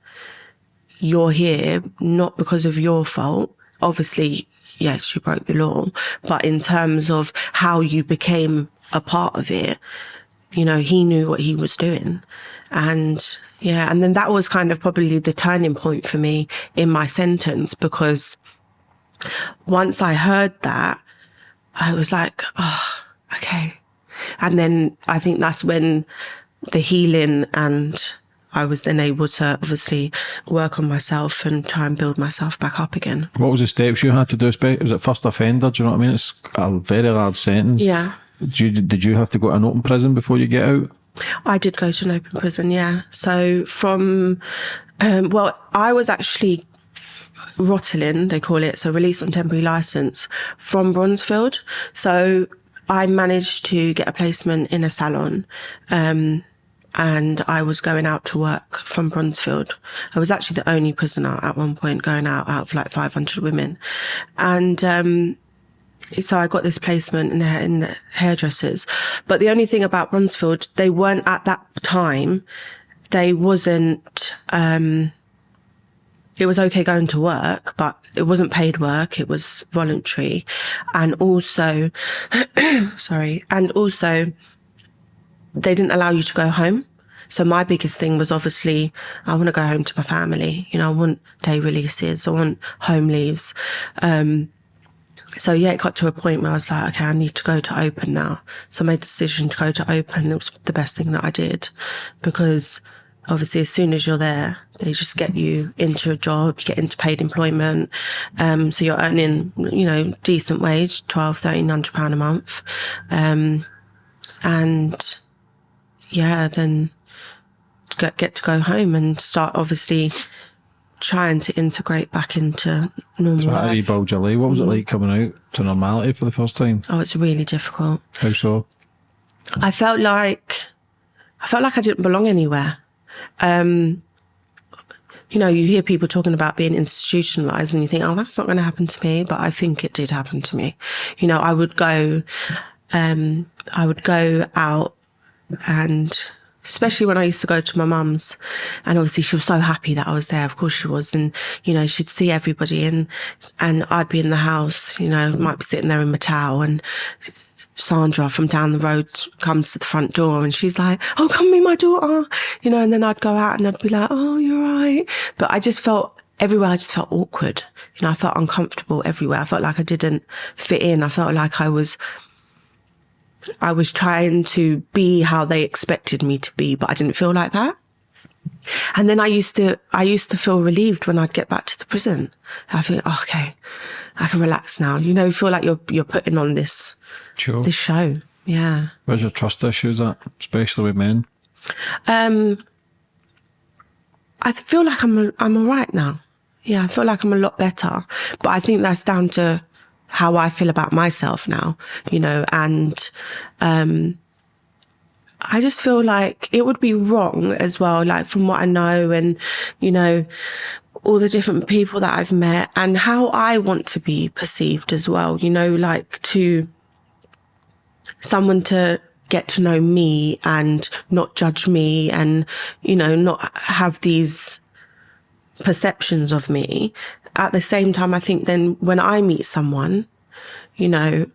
You're here not because of your fault. Obviously, yes, you broke the law, but in terms of how you became a part of it, you know, he knew what he was doing. And yeah, and then that was kind of probably the turning point for me in my sentence because once I heard that, I was like, oh, okay. And then I think that's when the healing and I was then able to obviously work on myself and try and build myself back up again. What was the steps you had to do? Was it first offender? Do you know what I mean? It's a very large sentence. Yeah. Did you, did you have to go to an open prison before you get out? I did go to an open prison, yeah. So from, um, well, I was actually Rottelin, they call it, so release on temporary license from Bronzefield. So I managed to get a placement in a salon. Um, and I was going out to work from Bronzefield. I was actually the only prisoner at one point going out out of like 500 women. And, um, so I got this placement in the, in the hairdressers. But the only thing about Bronzefield, they weren't at that time, they wasn't, um, it was okay going to work, but it wasn't paid work. It was voluntary. And also, sorry, and also they didn't allow you to go home. So my biggest thing was obviously I want to go home to my family. You know, I want day releases. I want home leaves. Um, so yeah, it got to a point where I was like, okay, I need to go to open now. So I made a decision to go to open. It was the best thing that I did because obviously as soon as you're there, they just get you into a job, you get into paid employment. Um, so you're earning, you know, decent wage, twelve, thirteen hundred pound a month. Um, and yeah, then get, get to go home and start obviously trying to integrate back into normal So life. you bulge your leg? What was it like coming out to normality for the first time? Oh, it's really difficult. How so? I felt like I felt like I didn't belong anywhere. Um, you know, you hear people talking about being institutionalized and you think, oh, that's not going to happen to me. But I think it did happen to me. You know, I would go, um, I would go out and especially when I used to go to my mum's and obviously she was so happy that I was there. Of course she was. And, you know, she'd see everybody and, and I'd be in the house, you know, might be sitting there in my towel and Sandra from down the road comes to the front door and she's like, Oh, come meet my daughter, you know, and then I'd go out and I'd be like, Oh, you're right. But I just felt everywhere, I just felt awkward. You know, I felt uncomfortable everywhere. I felt like I didn't fit in. I felt like I was, I was trying to be how they expected me to be, but I didn't feel like that. And then I used to, I used to feel relieved when I'd get back to the prison. I think, oh, okay, I can relax now. You know, feel like you're, you're putting on this, Sure. this show. Yeah. Where's your trust issues at, especially with men? Um, I feel like I'm, I'm all right now. Yeah. I feel like I'm a lot better, but I think that's down to how I feel about myself now, you know, and, um, I just feel like it would be wrong as well, like from what I know and, you know, all the different people that I've met and how I want to be perceived as well, you know, like to someone to get to know me and not judge me and, you know, not have these perceptions of me. At the same time, I think then when I meet someone, you know,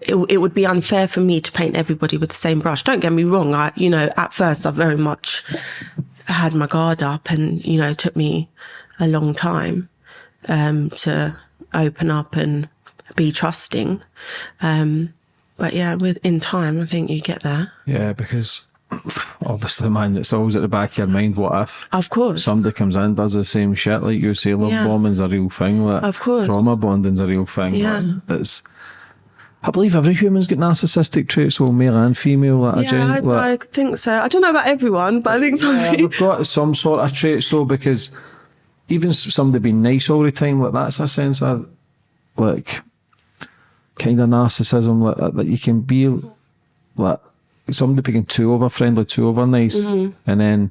it, it would be unfair for me to paint everybody with the same brush. Don't get me wrong. I, you know, at first I very much had my guard up and, you know, it took me a long time, um, to open up and be trusting. Um, but yeah, with in time, I think you get there. Yeah, because obviously, man, it's always at the back of your mind. What if Of course. somebody comes in does the same shit like you say? Love Yeah. bombing's a real thing. Like Of course. trauma bonding's a real thing. Yeah. like, it's. I believe every human's got narcissistic traits, so male and female. Like, a yeah, gen- I, like, I think so. I don't know about everyone, but I think some Yeah, people. we've got some sort of traits though, because even somebody being nice all the time, like that's a sense of like kind of narcissism, like that, that you can be like somebody being too over friendly, too over nice, Mm-hmm. and then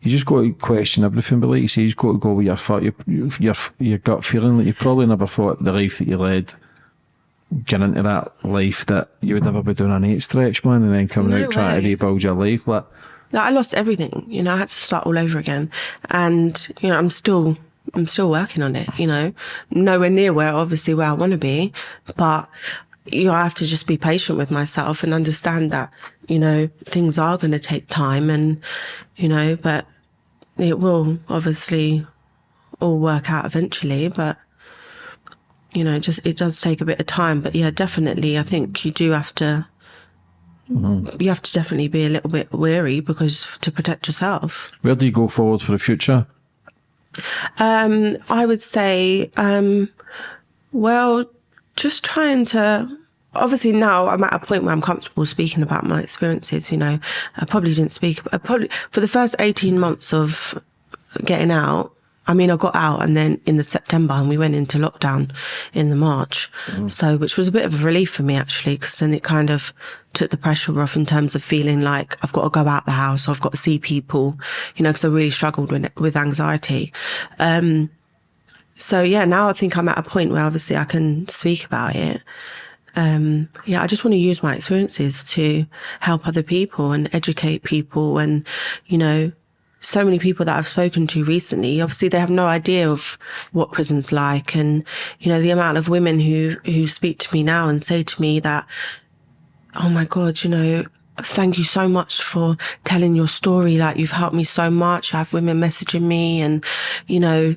you just got to question everything. But like you say, you just got to go with your your, your your gut feeling. Like you probably never thought the life that you led, get into that life that you would never mm. be doing an eight stretch, man, and then coming No out trying to rebuild your life. Like, Like, I lost everything. You know, I had to start all over again, and you know, I'm still, I'm still working on it. You know, nowhere near where obviously where I want to be, but you know, I have to just be patient with myself and understand that you know things are going to take time, and you know, but it will obviously all work out eventually. But you know, just it does take a bit of time. But yeah, definitely, I think you do have to you have to definitely be a little bit wary because to protect yourself. where do you go forward for the future? Um, I would say, um, well, just trying to. Obviously, now I'm at a point where I'm comfortable speaking about my experiences. You know, I probably didn't speak. I probably for the first 18 months of getting out. I mean, I got out and then in the September and we went into lockdown in the March. So, which was a bit of a relief for me actually, because then it kind of took the pressure off in terms of feeling like I've got to go out the house, I've got to see people, you know, because I really struggled with, with anxiety. Um, so yeah, now I think I'm at a point where obviously I can speak about it. Um, yeah, I just want to use my experiences to help other people and educate people and, you know, so many people that I've spoken to recently, obviously they have no idea of what prison's like. And, you know, the amount of women who, who speak to me now and say to me that, oh my God, you know, thank you so much for telling your story. Like you've helped me so much. I have women messaging me and, you know,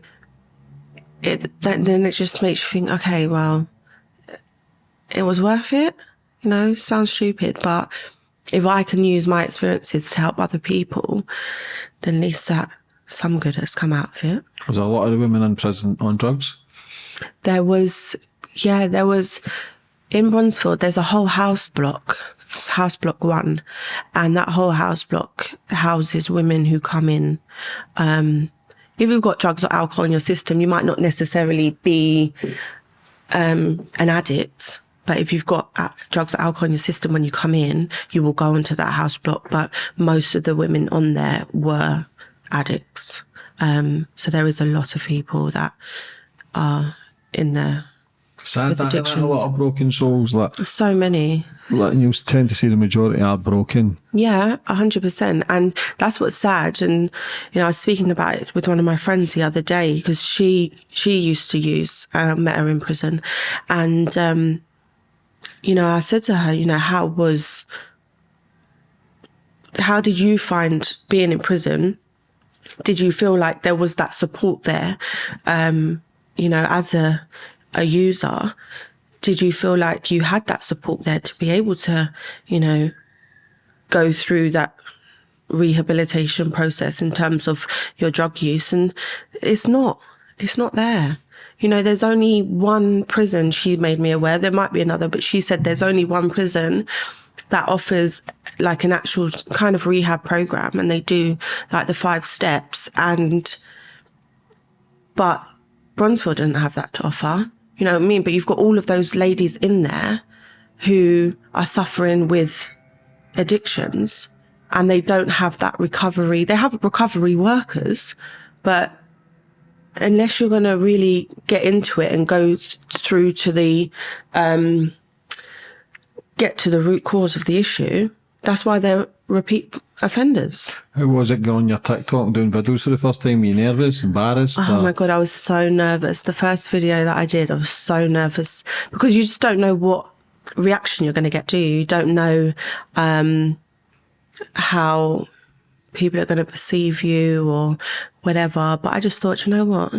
it, that, then it just makes you think, okay, well, it was worth it. You know, sounds stupid, but if I can use my experiences to help other people, then at least that some good has come out of it. Was there a lot of the women in prison on drugs? There was, yeah, there was in Bronzefield, there's a whole house block, house block one, and that whole house block houses women who come in. Um, if you've got drugs or alcohol in your system, you might not necessarily be um, an addict. But if you've got uh, drugs or alcohol in your system when you come in, you will go into that house block. But most of the women on there were addicts. Um, so there is a lot of people that are in there. Sad With that, that a addictions. lot of broken souls. Like, So many. like you tend to see the majority are broken. Yeah, a hundred percent. And that's what's sad. And, you know, I was speaking about it with one of my friends the other day because she, she used to use, uh, met her in prison. And, um, you know, I said to her, you know, how was, how did you find being in prison? Did you feel like there was that support there? Um, you know, as a, a user, did you feel like you had that support there to be able to, you know, go through that rehabilitation process in terms of your drug use and it's not it's not there you know there's only one prison she made me aware. There might be another but she said there's only one prison that offers like an actual kind of rehab program and they do like the five steps and but Bronzefield didn't have that to offer. You know what I mean? But you've got all of those ladies in there who are suffering with addictions and they don't have that recovery. They have recovery workers, but unless you're going to really get into it and go through to the, um, get to the root cause of the issue, that's why they're repeat offenders. How was it going on your TikTok doing videos for the first time? Were you nervous, embarrassed? Oh or- my God, I was so nervous. The first video that I did, I was so nervous because you just don't know what reaction you're going to get, do you? You don't know um, how people are going to perceive you or whatever. But I just thought, you know what?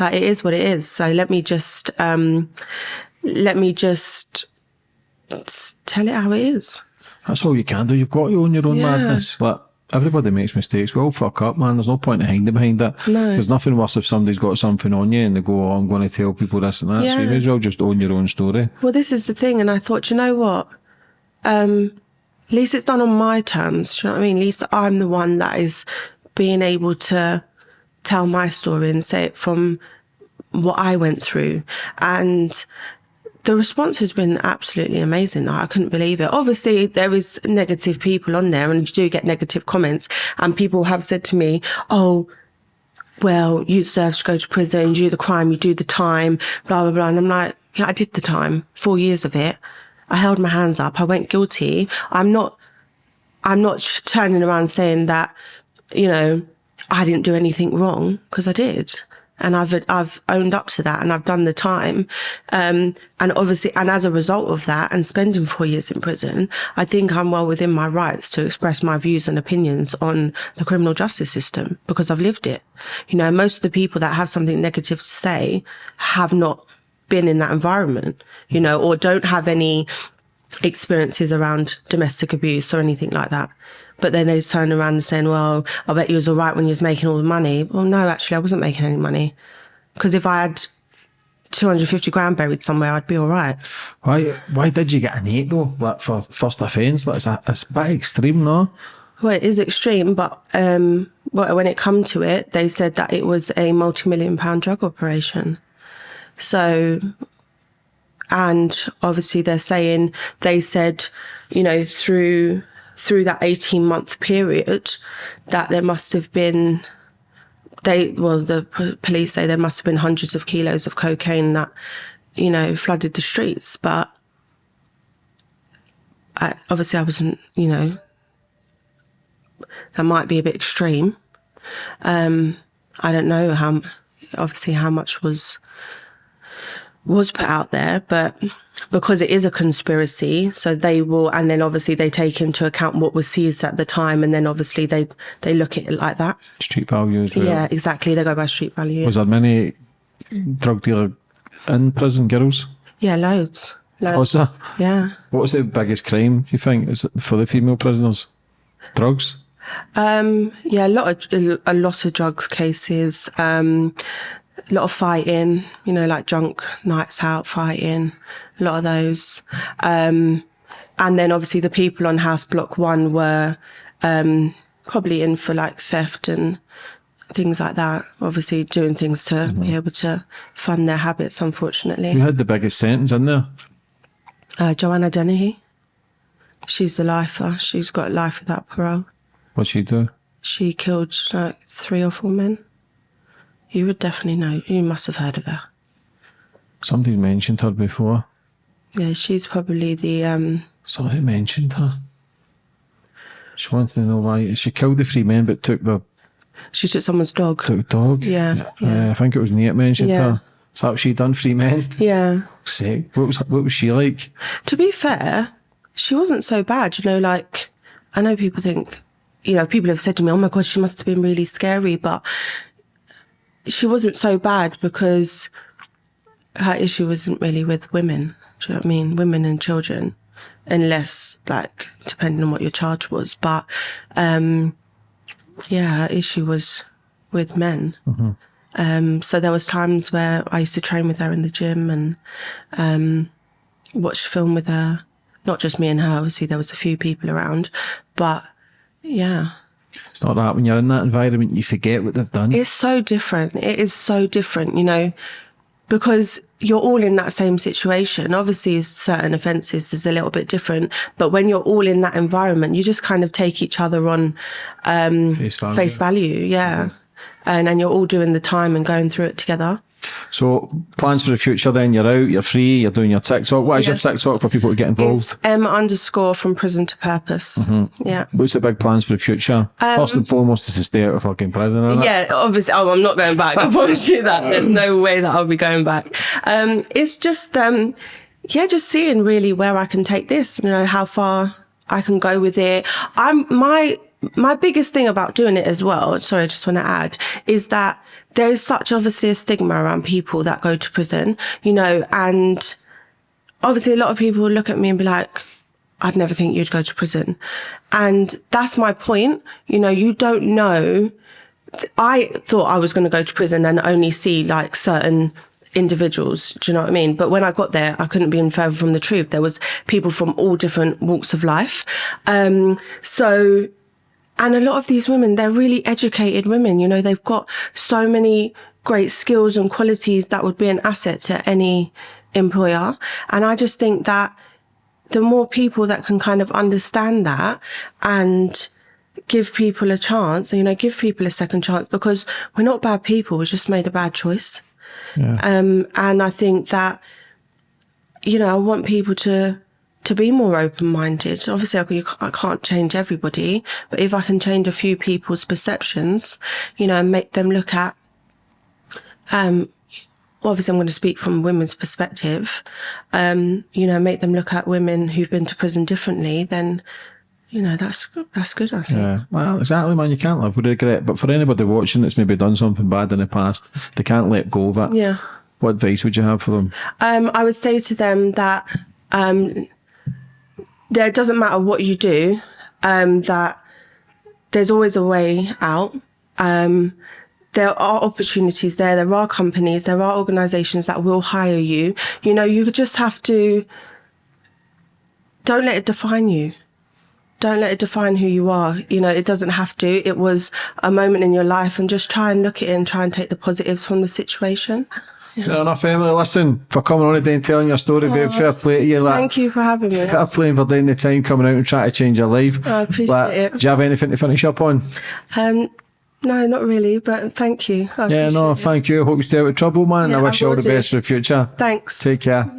Like, it is what it is. So let me just, um, let me just tell it how it is. That's all you can do. You've got to own your own Yeah. madness. Like everybody makes mistakes. We all fuck up, man. There's no point in hiding behind it. No. There's nothing worse if somebody's got something on you and they go, "Oh, I'm going to tell people this and that." So you may as well just own your own story. Well, this is the thing, and I thought, you know what? Um, at least it's done on my terms. Do you know what I mean? At least I'm the one that is being able to tell my story and say it from what I went through. And the response has been absolutely amazing. I couldn't believe it. Obviously, there is negative people on there and you do get negative comments and people have said to me, oh, well, you deserve to go to prison, you do the crime, you do the time, blah, blah, blah. And I'm like, yeah, I did the time, four years of it. I held my hands up. I went guilty. I'm not, I'm not turning around saying that, you know, I didn't do anything wrong because I did and I've I've owned up to that and I've done the time. Um, and obviously, and as a result of that, and spending four years in prison, I think I'm well within my rights to express my views and opinions on the criminal justice system because I've lived it. You know, most of the people that have something negative to say have not been in that environment, you know, or don't have any experiences around domestic abuse or anything like that. But then they turn around and saying, well, I bet you was all right when you was making all the money. Well, no, actually, I wasn't making any money. Because if I had 250 grand buried somewhere, I'd be all right. Why Why did you get an eight though? Like for first offence? Like, it's a, it's a bit extreme, no? Well, it is extreme, but um, when it come to it, they said that it was a multi-million pound drug operation. So, and obviously they're saying, they said, you know, through through that 18 month period that there must have been they well the police say there must have been hundreds of kilos of cocaine that you know flooded the streets but I, obviously i wasn't you know that might be a bit extreme. Um i don't know how obviously how much was was put out there, but because it is a conspiracy, so they will, and then obviously they take into account what was seized at the time, and then obviously they they look at it like that. Street value well. Yeah, exactly. They go by street value. Was there many drug dealer in prison, girls? Yeah, loads. loads. Was there? Yeah. What was the biggest crime you think is it for the female prisoners? Drugs. Um, yeah, a lot of a lot of drugs cases. Um, a lot of fighting, you know, like drunk nights out fighting, a lot of those. Um, and then obviously the people on House Block One were um, probably in for like theft and things like that. Obviously doing things to mm-hmm. be able to fund their habits, unfortunately. Who had the biggest sentence in there? Uh, Joanna Dennehy. She's the lifer. She's got life without parole. What'd she do? She killed like three or four men. You would definitely know. You must have heard of her. Somebody mentioned her before. Yeah, she's probably the. um Somebody mentioned her. She wanted to know why she killed the three men, but took the. She took someone's dog. Took dog. Yeah. yeah. Uh, I think it was Nate mentioned yeah. her. Is that what she done? Three men. Yeah. Sick. What was what was she like? To be fair, she wasn't so bad. You know, like I know people think, you know, people have said to me, "Oh my god, she must have been really scary," but she wasn't so bad because her issue wasn't really with women. Do you know what I mean? Women and children, unless like depending on what your charge was. But um, yeah, her issue was with men. Mm-hmm. Um, so there was times where I used to train with her in the gym and um, watch film with her. Not just me and her. Obviously, there was a few people around, but yeah. It's not that when you're in that environment, you forget what they've done. It's so different. It is so different, you know, because you're all in that same situation. Obviously, certain offences is a little bit different, but when you're all in that environment, you just kind of take each other on um, face value. Face value yeah. Mm-hmm. And then you're all doing the time and going through it together. So plans for the future then, you're out, you're free, you're doing your TikTok. What is yeah. your TikTok for people to get involved? It's M underscore from prison to purpose. Mm-hmm. Yeah. What's the big plans for the future? Um, First and foremost is to stay out of fucking prison. Yeah, obviously oh, I'm not going back. I promise you that. There's no way that I'll be going back. Um, it's just um, yeah, just seeing really where I can take this, you know, how far I can go with it. I'm my my biggest thing about doing it as well, sorry, I just want to add, is that there's such obviously a stigma around people that go to prison, you know, and obviously a lot of people look at me and be like, I'd never think you'd go to prison. And that's my point. You know, you don't know. I thought I was going to go to prison and only see like certain individuals. Do you know what I mean? But when I got there, I couldn't be in further from the truth. There was people from all different walks of life. Um, so and a lot of these women, they're really educated women. You know, they've got so many great skills and qualities that would be an asset to any employer. And I just think that the more people that can kind of understand that and give people a chance, you know, give people a second chance because we're not bad people. We just made a bad choice. Yeah. Um, and I think that, you know, I want people to, to be more open-minded. Obviously, I, I can't change everybody, but if I can change a few people's perceptions, you know, and make them look at, um, obviously I'm going to speak from a women's perspective, um, you know, make them look at women who've been to prison differently, then, you know, that's, that's good, I think. Yeah, well, exactly, man. You can't live with regret. But for anybody watching that's maybe done something bad in the past, they can't let go of it. Yeah. What advice would you have for them? Um, I would say to them that um, there doesn't matter what you do, um, that there's always a way out. Um, there are opportunities there. There are companies, there are organizations that will hire you. You know, you just have to don't let it define you. Don't let it define who you are. You know, it doesn't have to. It was a moment in your life and just try and look at it and try and take the positives from the situation. Fair enough, Emily. Listen, for coming on today and telling your story, babe. Fair play to you. Like, Thank you for having me. Fair play for taking the time coming out and trying to change your life. I appreciate Like, it. Do you have anything to finish up on? Um, no, not really, but thank you. I Yeah, no, it. thank you. I Hope you stay out of trouble, man. Yeah, I I wish you all the do. best for the future. Thanks. Take care.